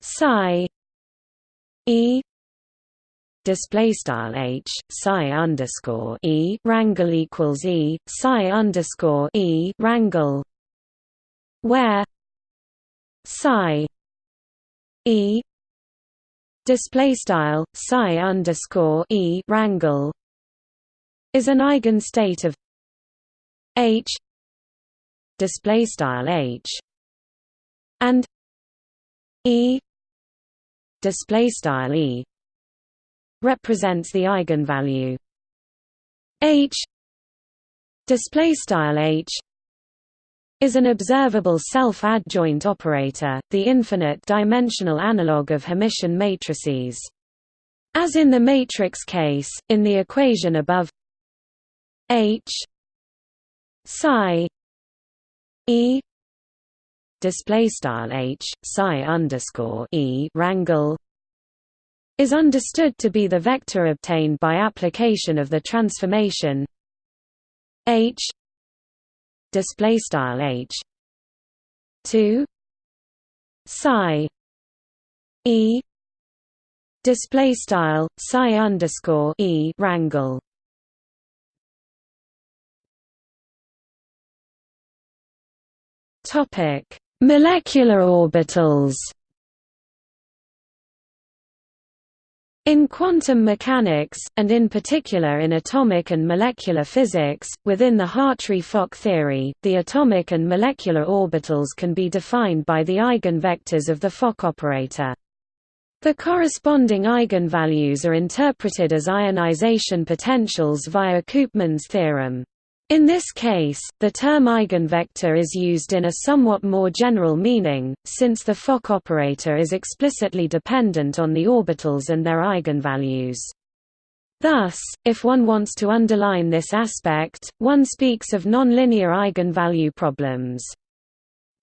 psi E display style H psi underscore E rangle equals E psi underscore E rangle where psi E display style psi underscore E rangle is an eigenstate of H display style H and E display style E represents the eigenvalue H display style H is an observable self-adjoint operator, the infinite-dimensional analog of Hermitian matrices. As in the matrix case, in the equation above H psi E display style H psi underscore E rangle is understood to be the vector obtained by application of the transformation H display style H. to psi. E. Display style psi underscore E rangle Topic: Molecular orbitals. In quantum mechanics, and in particular in atomic and molecular physics, within the Hartree-Fock theory, the atomic and molecular orbitals can be defined by the eigenvectors of the Fock operator. The corresponding eigenvalues are interpreted as ionization potentials via Koopmans' theorem. In this case, the term eigenvector is used in a somewhat more general meaning, since the Fock operator is explicitly dependent on the orbitals and their eigenvalues. Thus, if one wants to underline this aspect, one speaks of nonlinear eigenvalue problems.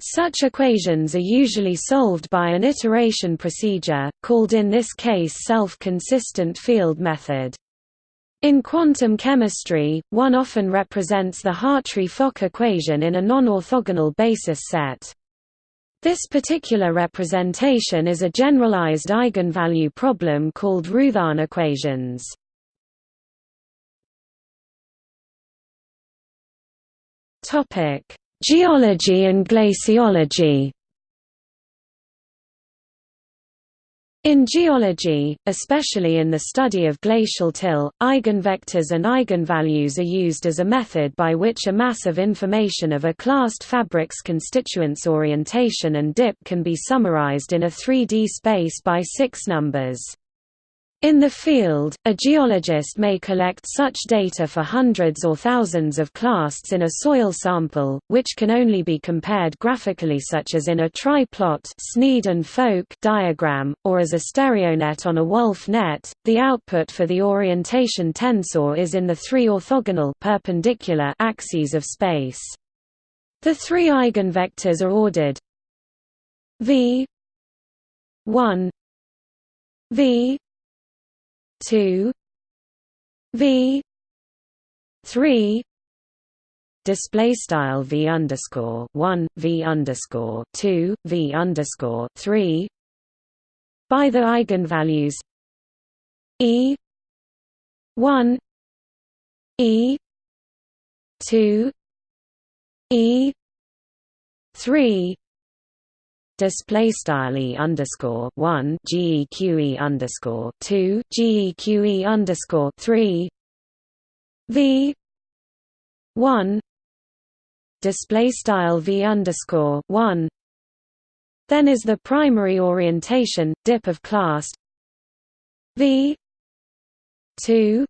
Such equations are usually solved by an iteration procedure, called in this case self-consistent field method. In quantum chemistry, one often represents the Hartree-Fock equation in a non-orthogonal basis set. This particular representation is a generalized eigenvalue problem called Roothaan equations. Geology and glaciology In geology, especially in the study of glacial till, eigenvectors and eigenvalues are used as a method by which a mass of information of a clast fabric's constituents orientation and dip can be summarized in a 3D space by six numbers. In the field, a geologist may collect such data for hundreds or thousands of clasts in a soil sample, which can only be compared graphically such as in a tri-plot Sneed and Folk diagram, or as a stereonet on a Wulff net. The output for the orientation tensor is in the three orthogonal perpendicular axes of space. The three eigenvectors are ordered v 1 v two V three display style V underscore one V underscore two V underscore three by the eigenvalues E one E two E three display style e underscore one geqe underscore two geqe underscore three. V one display style v underscore one. Then is the primary orientation dip of clast. V 2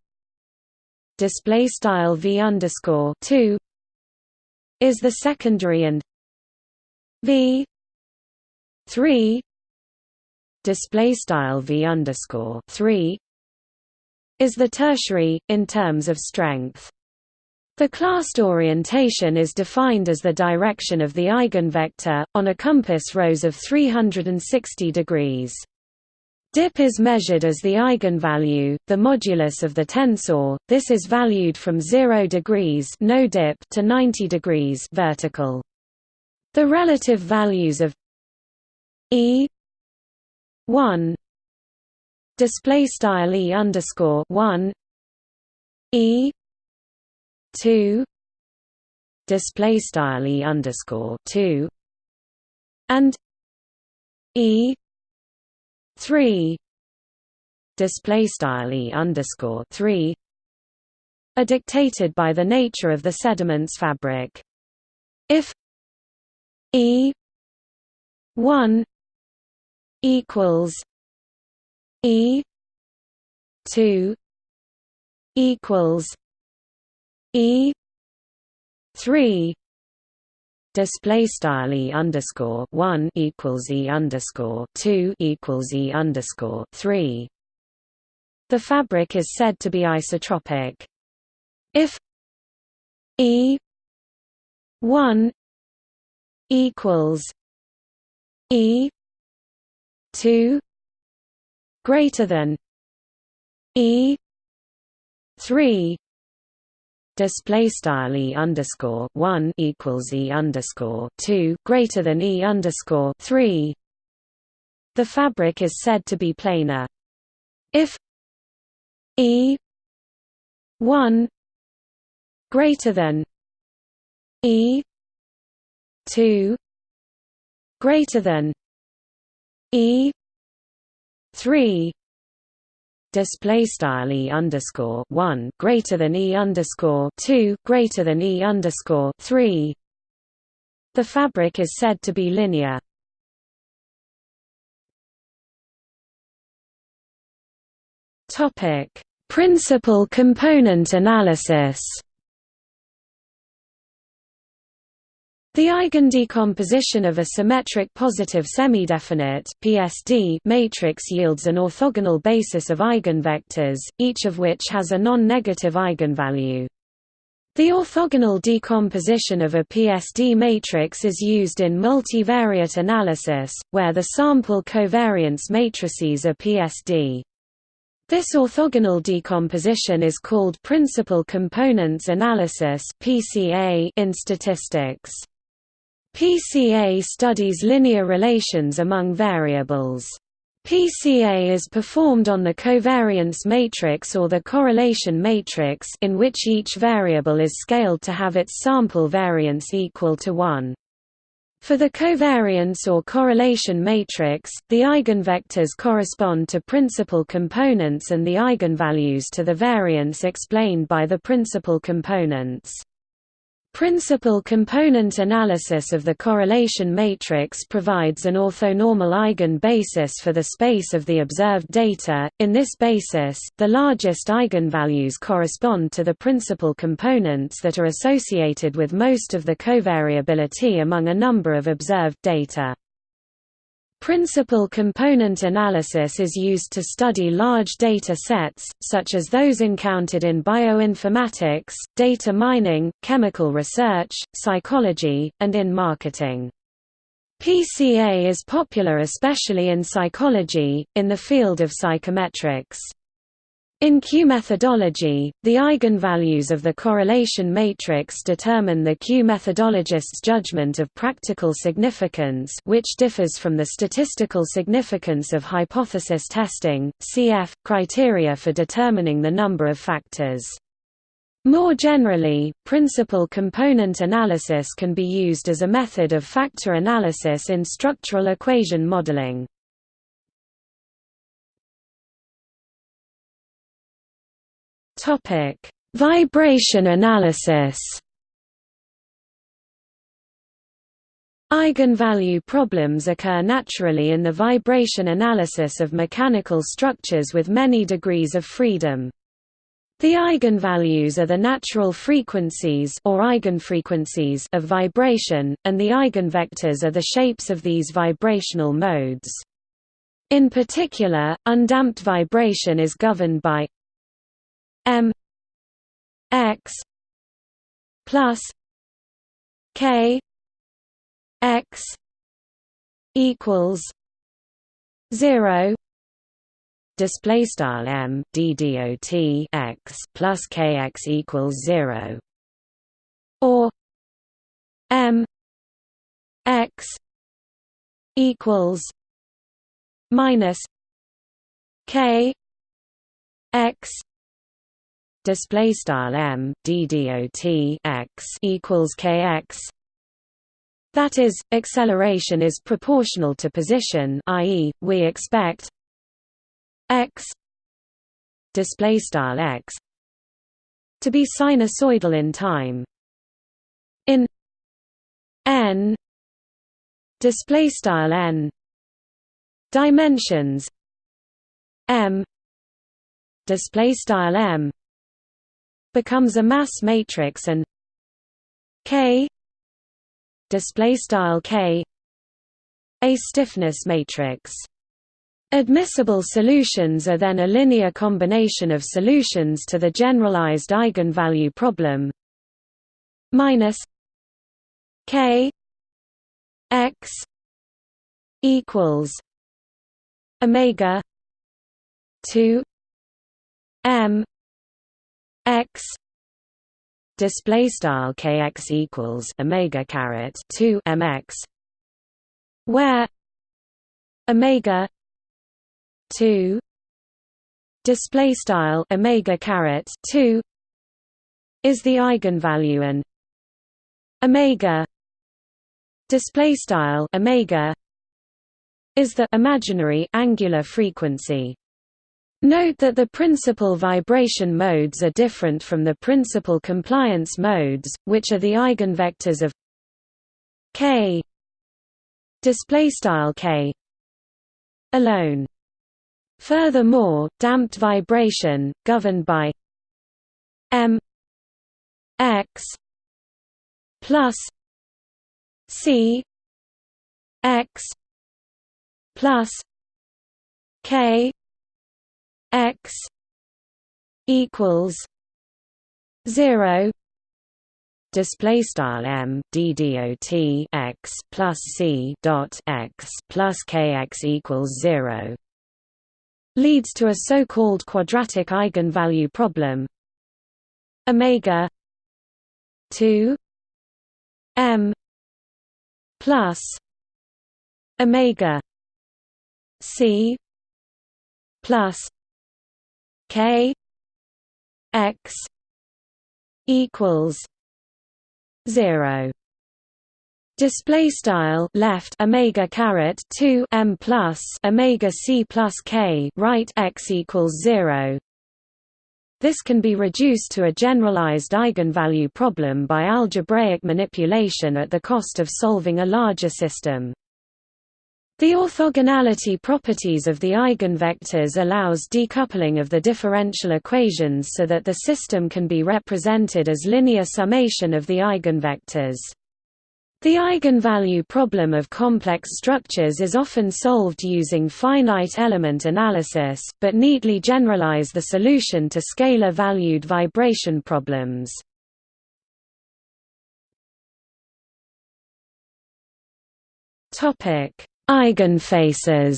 display style v underscore 2 is the secondary and v 3 display style v underscore 3 is the tertiary in terms of strength the clast orientation is defined as the direction of the eigenvector, on a compass rose of 360 degrees. Dip is measured as the eigenvalue, the modulus of the tensor. This is valued from 0 degrees no dip to 90 degrees vertical. The relative values of e 1 display style e underscore 1 e 2 display style e underscore 2 and e 3 display style e underscore 3 are dictated by the nature of the sediment's fabric. If e 1 equals e 2 equals E three display style e underscore one equals e underscore two equals e underscore three. The fabric is said to be isotropic. If e one equals e two greater than e three display style e underscore one equals e underscore two greater than e underscore three. The fabric is said to be planar. If e one greater than e two greater than e three display style e underscore one greater than e underscore two greater than e underscore three. The fabric is said to be linear. Topic: Principal component analysis. The eigendecomposition of a symmetric positive semidefinite (PSD) matrix yields an orthogonal basis of eigenvectors, each of which has a non-negative eigenvalue. The orthogonal decomposition of a PSD matrix is used in multivariate analysis, where the sample covariance matrices are PSD. This orthogonal decomposition is called principal components analysis in statistics. PCA studies linear relations among variables. PCA is performed on the covariance matrix or the correlation matrix in which each variable is scaled to have its sample variance equal to 1. For the covariance or correlation matrix, the eigenvectors correspond to principal components and the eigenvalues to the variance explained by the principal components. Principal component analysis of the correlation matrix provides an orthonormal eigen basis for the space of the observed data. In this basis, the largest eigenvalues correspond to the principal components that are associated with most of the covariability among a number of observed data. Principal component analysis is used to study large data sets, such as those encountered in bioinformatics, data mining, chemical research, psychology, and in marketing. PCA is popular especially in psychology, in the field of psychometrics. In Q methodology, the eigenvalues of the correlation matrix determine the Q methodologist's judgment of practical significance which differs from the statistical significance of hypothesis testing, cf. criteria for determining the number of factors. More generally, principal component analysis can be used as a method of factor analysis in structural equation modeling. Topic: Vibration analysis. Eigenvalue problems occur naturally in the vibration analysis of mechanical structures with many degrees of freedom. The eigenvalues are the natural frequencies or eigenfrequencies of vibration, and the eigenvectors are the shapes of these vibrational modes. In particular, undamped vibration is governed by m x plus k x equals zero. Display style m d dot x plus kx equals zero. Or m x equals minus k x display style m d dot x equals kx that is, acceleration is proportional to position i.e., we expect x display style x to be sinusoidal in time in n display style n dimensions m display style m becomes a mass matrix and k display style k a stiffness matrix. Admissible solutions are then a linear combination of solutions to the generalized eigenvalue problem. Minus k x equals omega 2 m x display style kx equals omega caret 2 mx where omega 2 display style omega caret 2 is the eigenvalue and omega display style omega is the imaginary angular frequency Note that the principal vibration modes are different from the principal compliance modes, which are the eigenvectors of k display style k alone. Furthermore, damped vibration, governed by m x plus c x plus k x equals zero. Display style m d x plus c dot x plus kx equals zero. Leads to a so-called quadratic eigenvalue problem. Omega 2 m plus omega c plus K X equals zero. Display style left omega caret 2 m plus omega c plus k right x equals 0 this can be reduced to a generalized eigenvalue problem by algebraic manipulation at the cost of solving a larger system the orthogonality properties of the eigenvectors allows decoupling of the differential equations so that the system can be represented as linear summation of the eigenvectors. The eigenvalue problem of complex structures is often solved using finite element analysis, but neatly generalize the solution to scalar-valued vibration problems. Topic Eigenfaces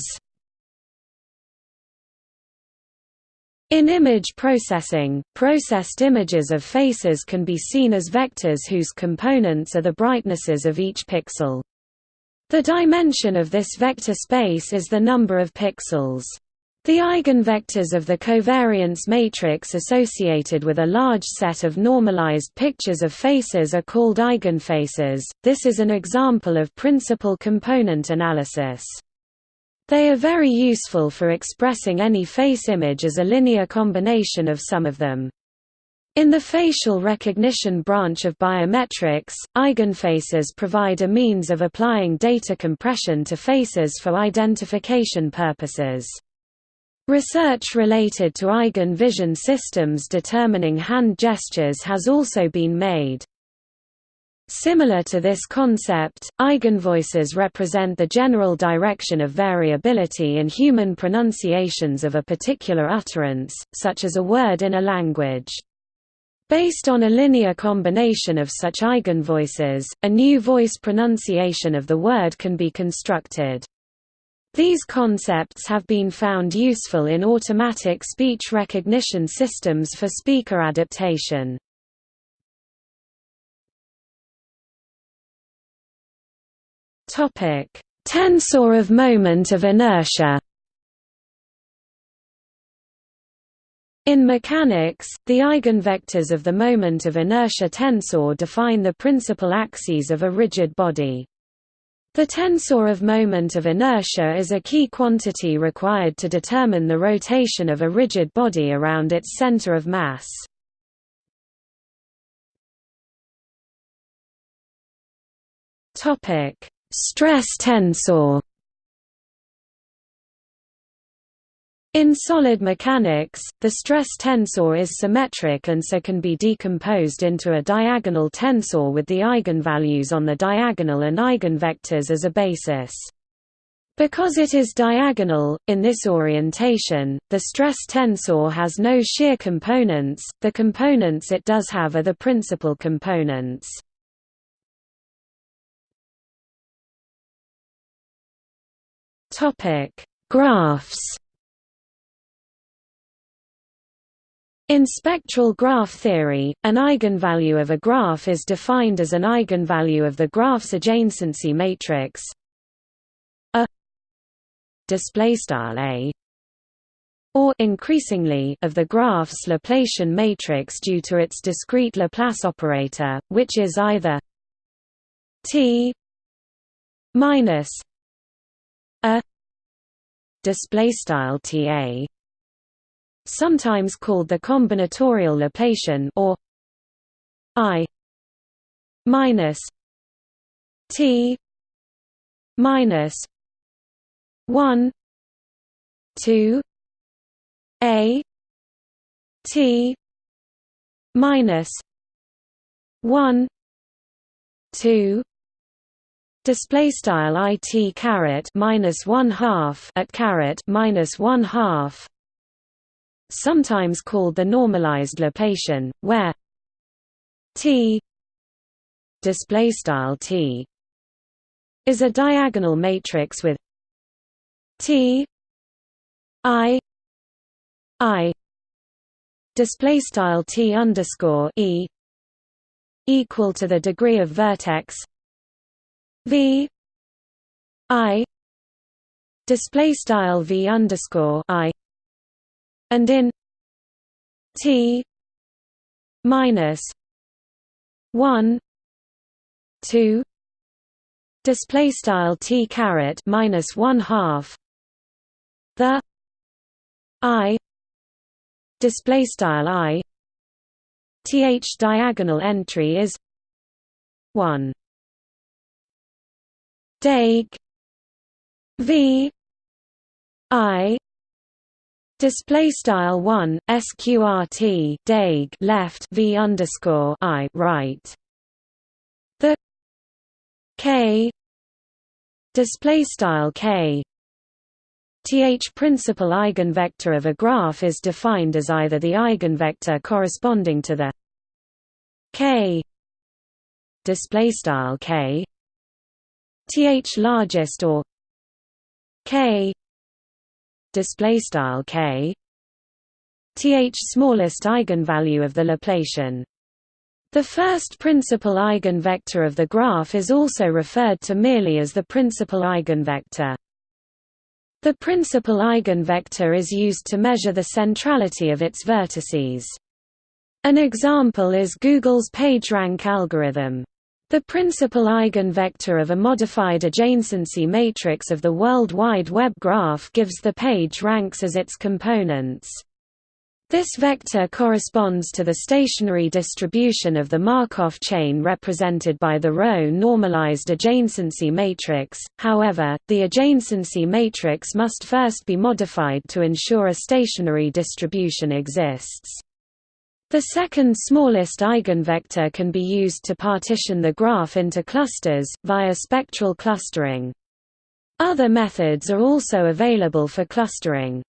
In image processing, processed images of faces can be seen as vectors whose components are the brightnesses of each pixel. The dimension of this vector space is the number of pixels. The eigenvectors of the covariance matrix associated with a large set of normalized pictures of faces are called eigenfaces. This is an example of principal component analysis. They are very useful for expressing any face image as a linear combination of some of them. In the facial recognition branch of biometrics, eigenfaces provide a means of applying data compression to faces for identification purposes. Research related to eigen vision systems determining hand gestures has also been made. Similar to this concept, eigenvoices represent the general direction of variability in human pronunciations of a particular utterance, such as a word in a language. Based on a linear combination of such eigenvoices, a new voice pronunciation of the word can be constructed. These concepts have been found useful in automatic speech recognition systems for speaker adaptation. Topic: Tensor of moment of inertia In mechanics, the eigenvectors of the moment of inertia tensor define the principal axes of a rigid body. The tensor of moment of inertia is a key quantity required to determine the rotation of a rigid body around its center of mass. Stress tensor In solid mechanics, the stress tensor is symmetric and so can be decomposed into a diagonal tensor with the eigenvalues on the diagonal and eigenvectors as a basis. Because it is diagonal, in this orientation, the stress tensor has no shear components, the components it does have are the principal components. Graphs In spectral graph theory, an eigenvalue of a graph is defined as an eigenvalue of the graph's adjacency matrix. A a or increasingly of the graph's Laplacian matrix due to its discrete Laplace operator, which is either t minus a displaystyle ta sometimes called the combinatorial Laplacian or i minus t minus 1 2 a t minus 1 2 display style it caret minus one half at caret minus one half sometimes called the normalized Laplacian, where T display style T is a diagonal matrix with T I I display style T underscore E equal to the degree of vertex V I display style V underscore I and in T minus one two display style T caret minus one half the I display style I th diagonal entry is 1 Dag V I Display style one sqrt dag left v underscore i right. The k display style k th principal eigenvector of a graph is defined as either the eigenvector corresponding to the k display style k th largest or k display style k th smallest eigenvalue of the Laplacian. The first principal eigenvector of the graph is also referred to merely as the principal eigenvector. The principal eigenvector is used to measure the centrality of its vertices. An example is Google's PageRank algorithm. The principal eigenvector of a modified adjacency matrix of the World Wide Web graph gives the page ranks as its components. This vector corresponds to the stationary distribution of the Markov chain represented by the row normalized adjacency matrix, however, the adjacency matrix must first be modified to ensure a stationary distribution exists. The second smallest eigenvector can be used to partition the graph into clusters, via spectral clustering. Other methods are also available for clustering.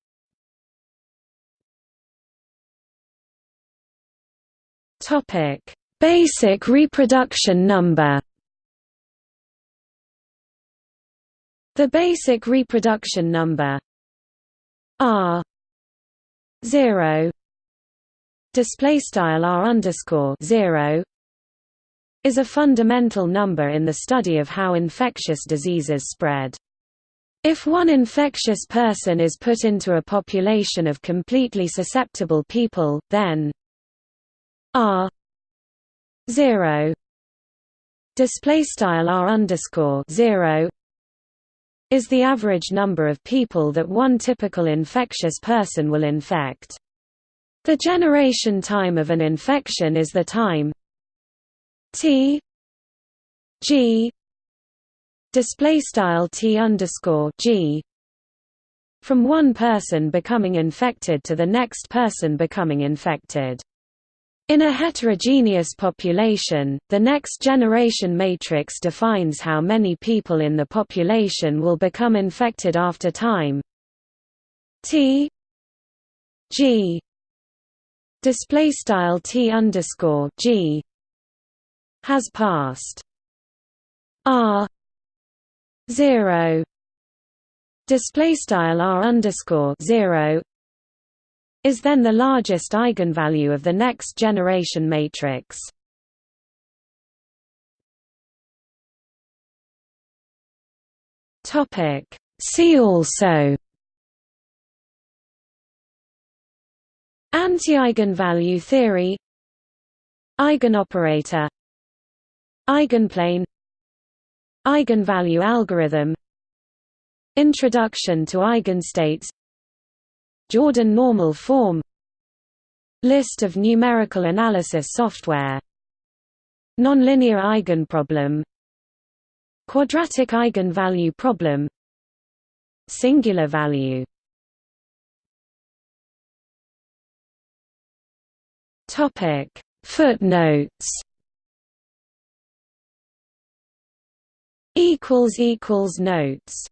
Basic reproduction number. The basic reproduction number R zero display style R underscore zero is a fundamental number in the study of how infectious diseases spread. If one infectious person is put into a population of completely susceptible people, then R zero display style R underscore zero is the average number of people that one typical infectious person will infect. The generation time of an infection is the time t g display style t underscore g from one person becoming infected to the next person becoming infected. In a heterogeneous population, the next generation matrix defines how many people in the population will become infected after time t g display style t underscore g has passed r zero display style r underscore zero is then the largest eigenvalue of the next generation matrix. Topic See also Anti-eigenvalue theory. Eigenoperator. Eigenplane. Eigenvalue algorithm. Introduction to eigenstates. Jordan normal form. List of numerical analysis software. Nonlinear eigenproblem. Quadratic eigenvalue problem. Singular value Topic. Footnotes. Equals equals notes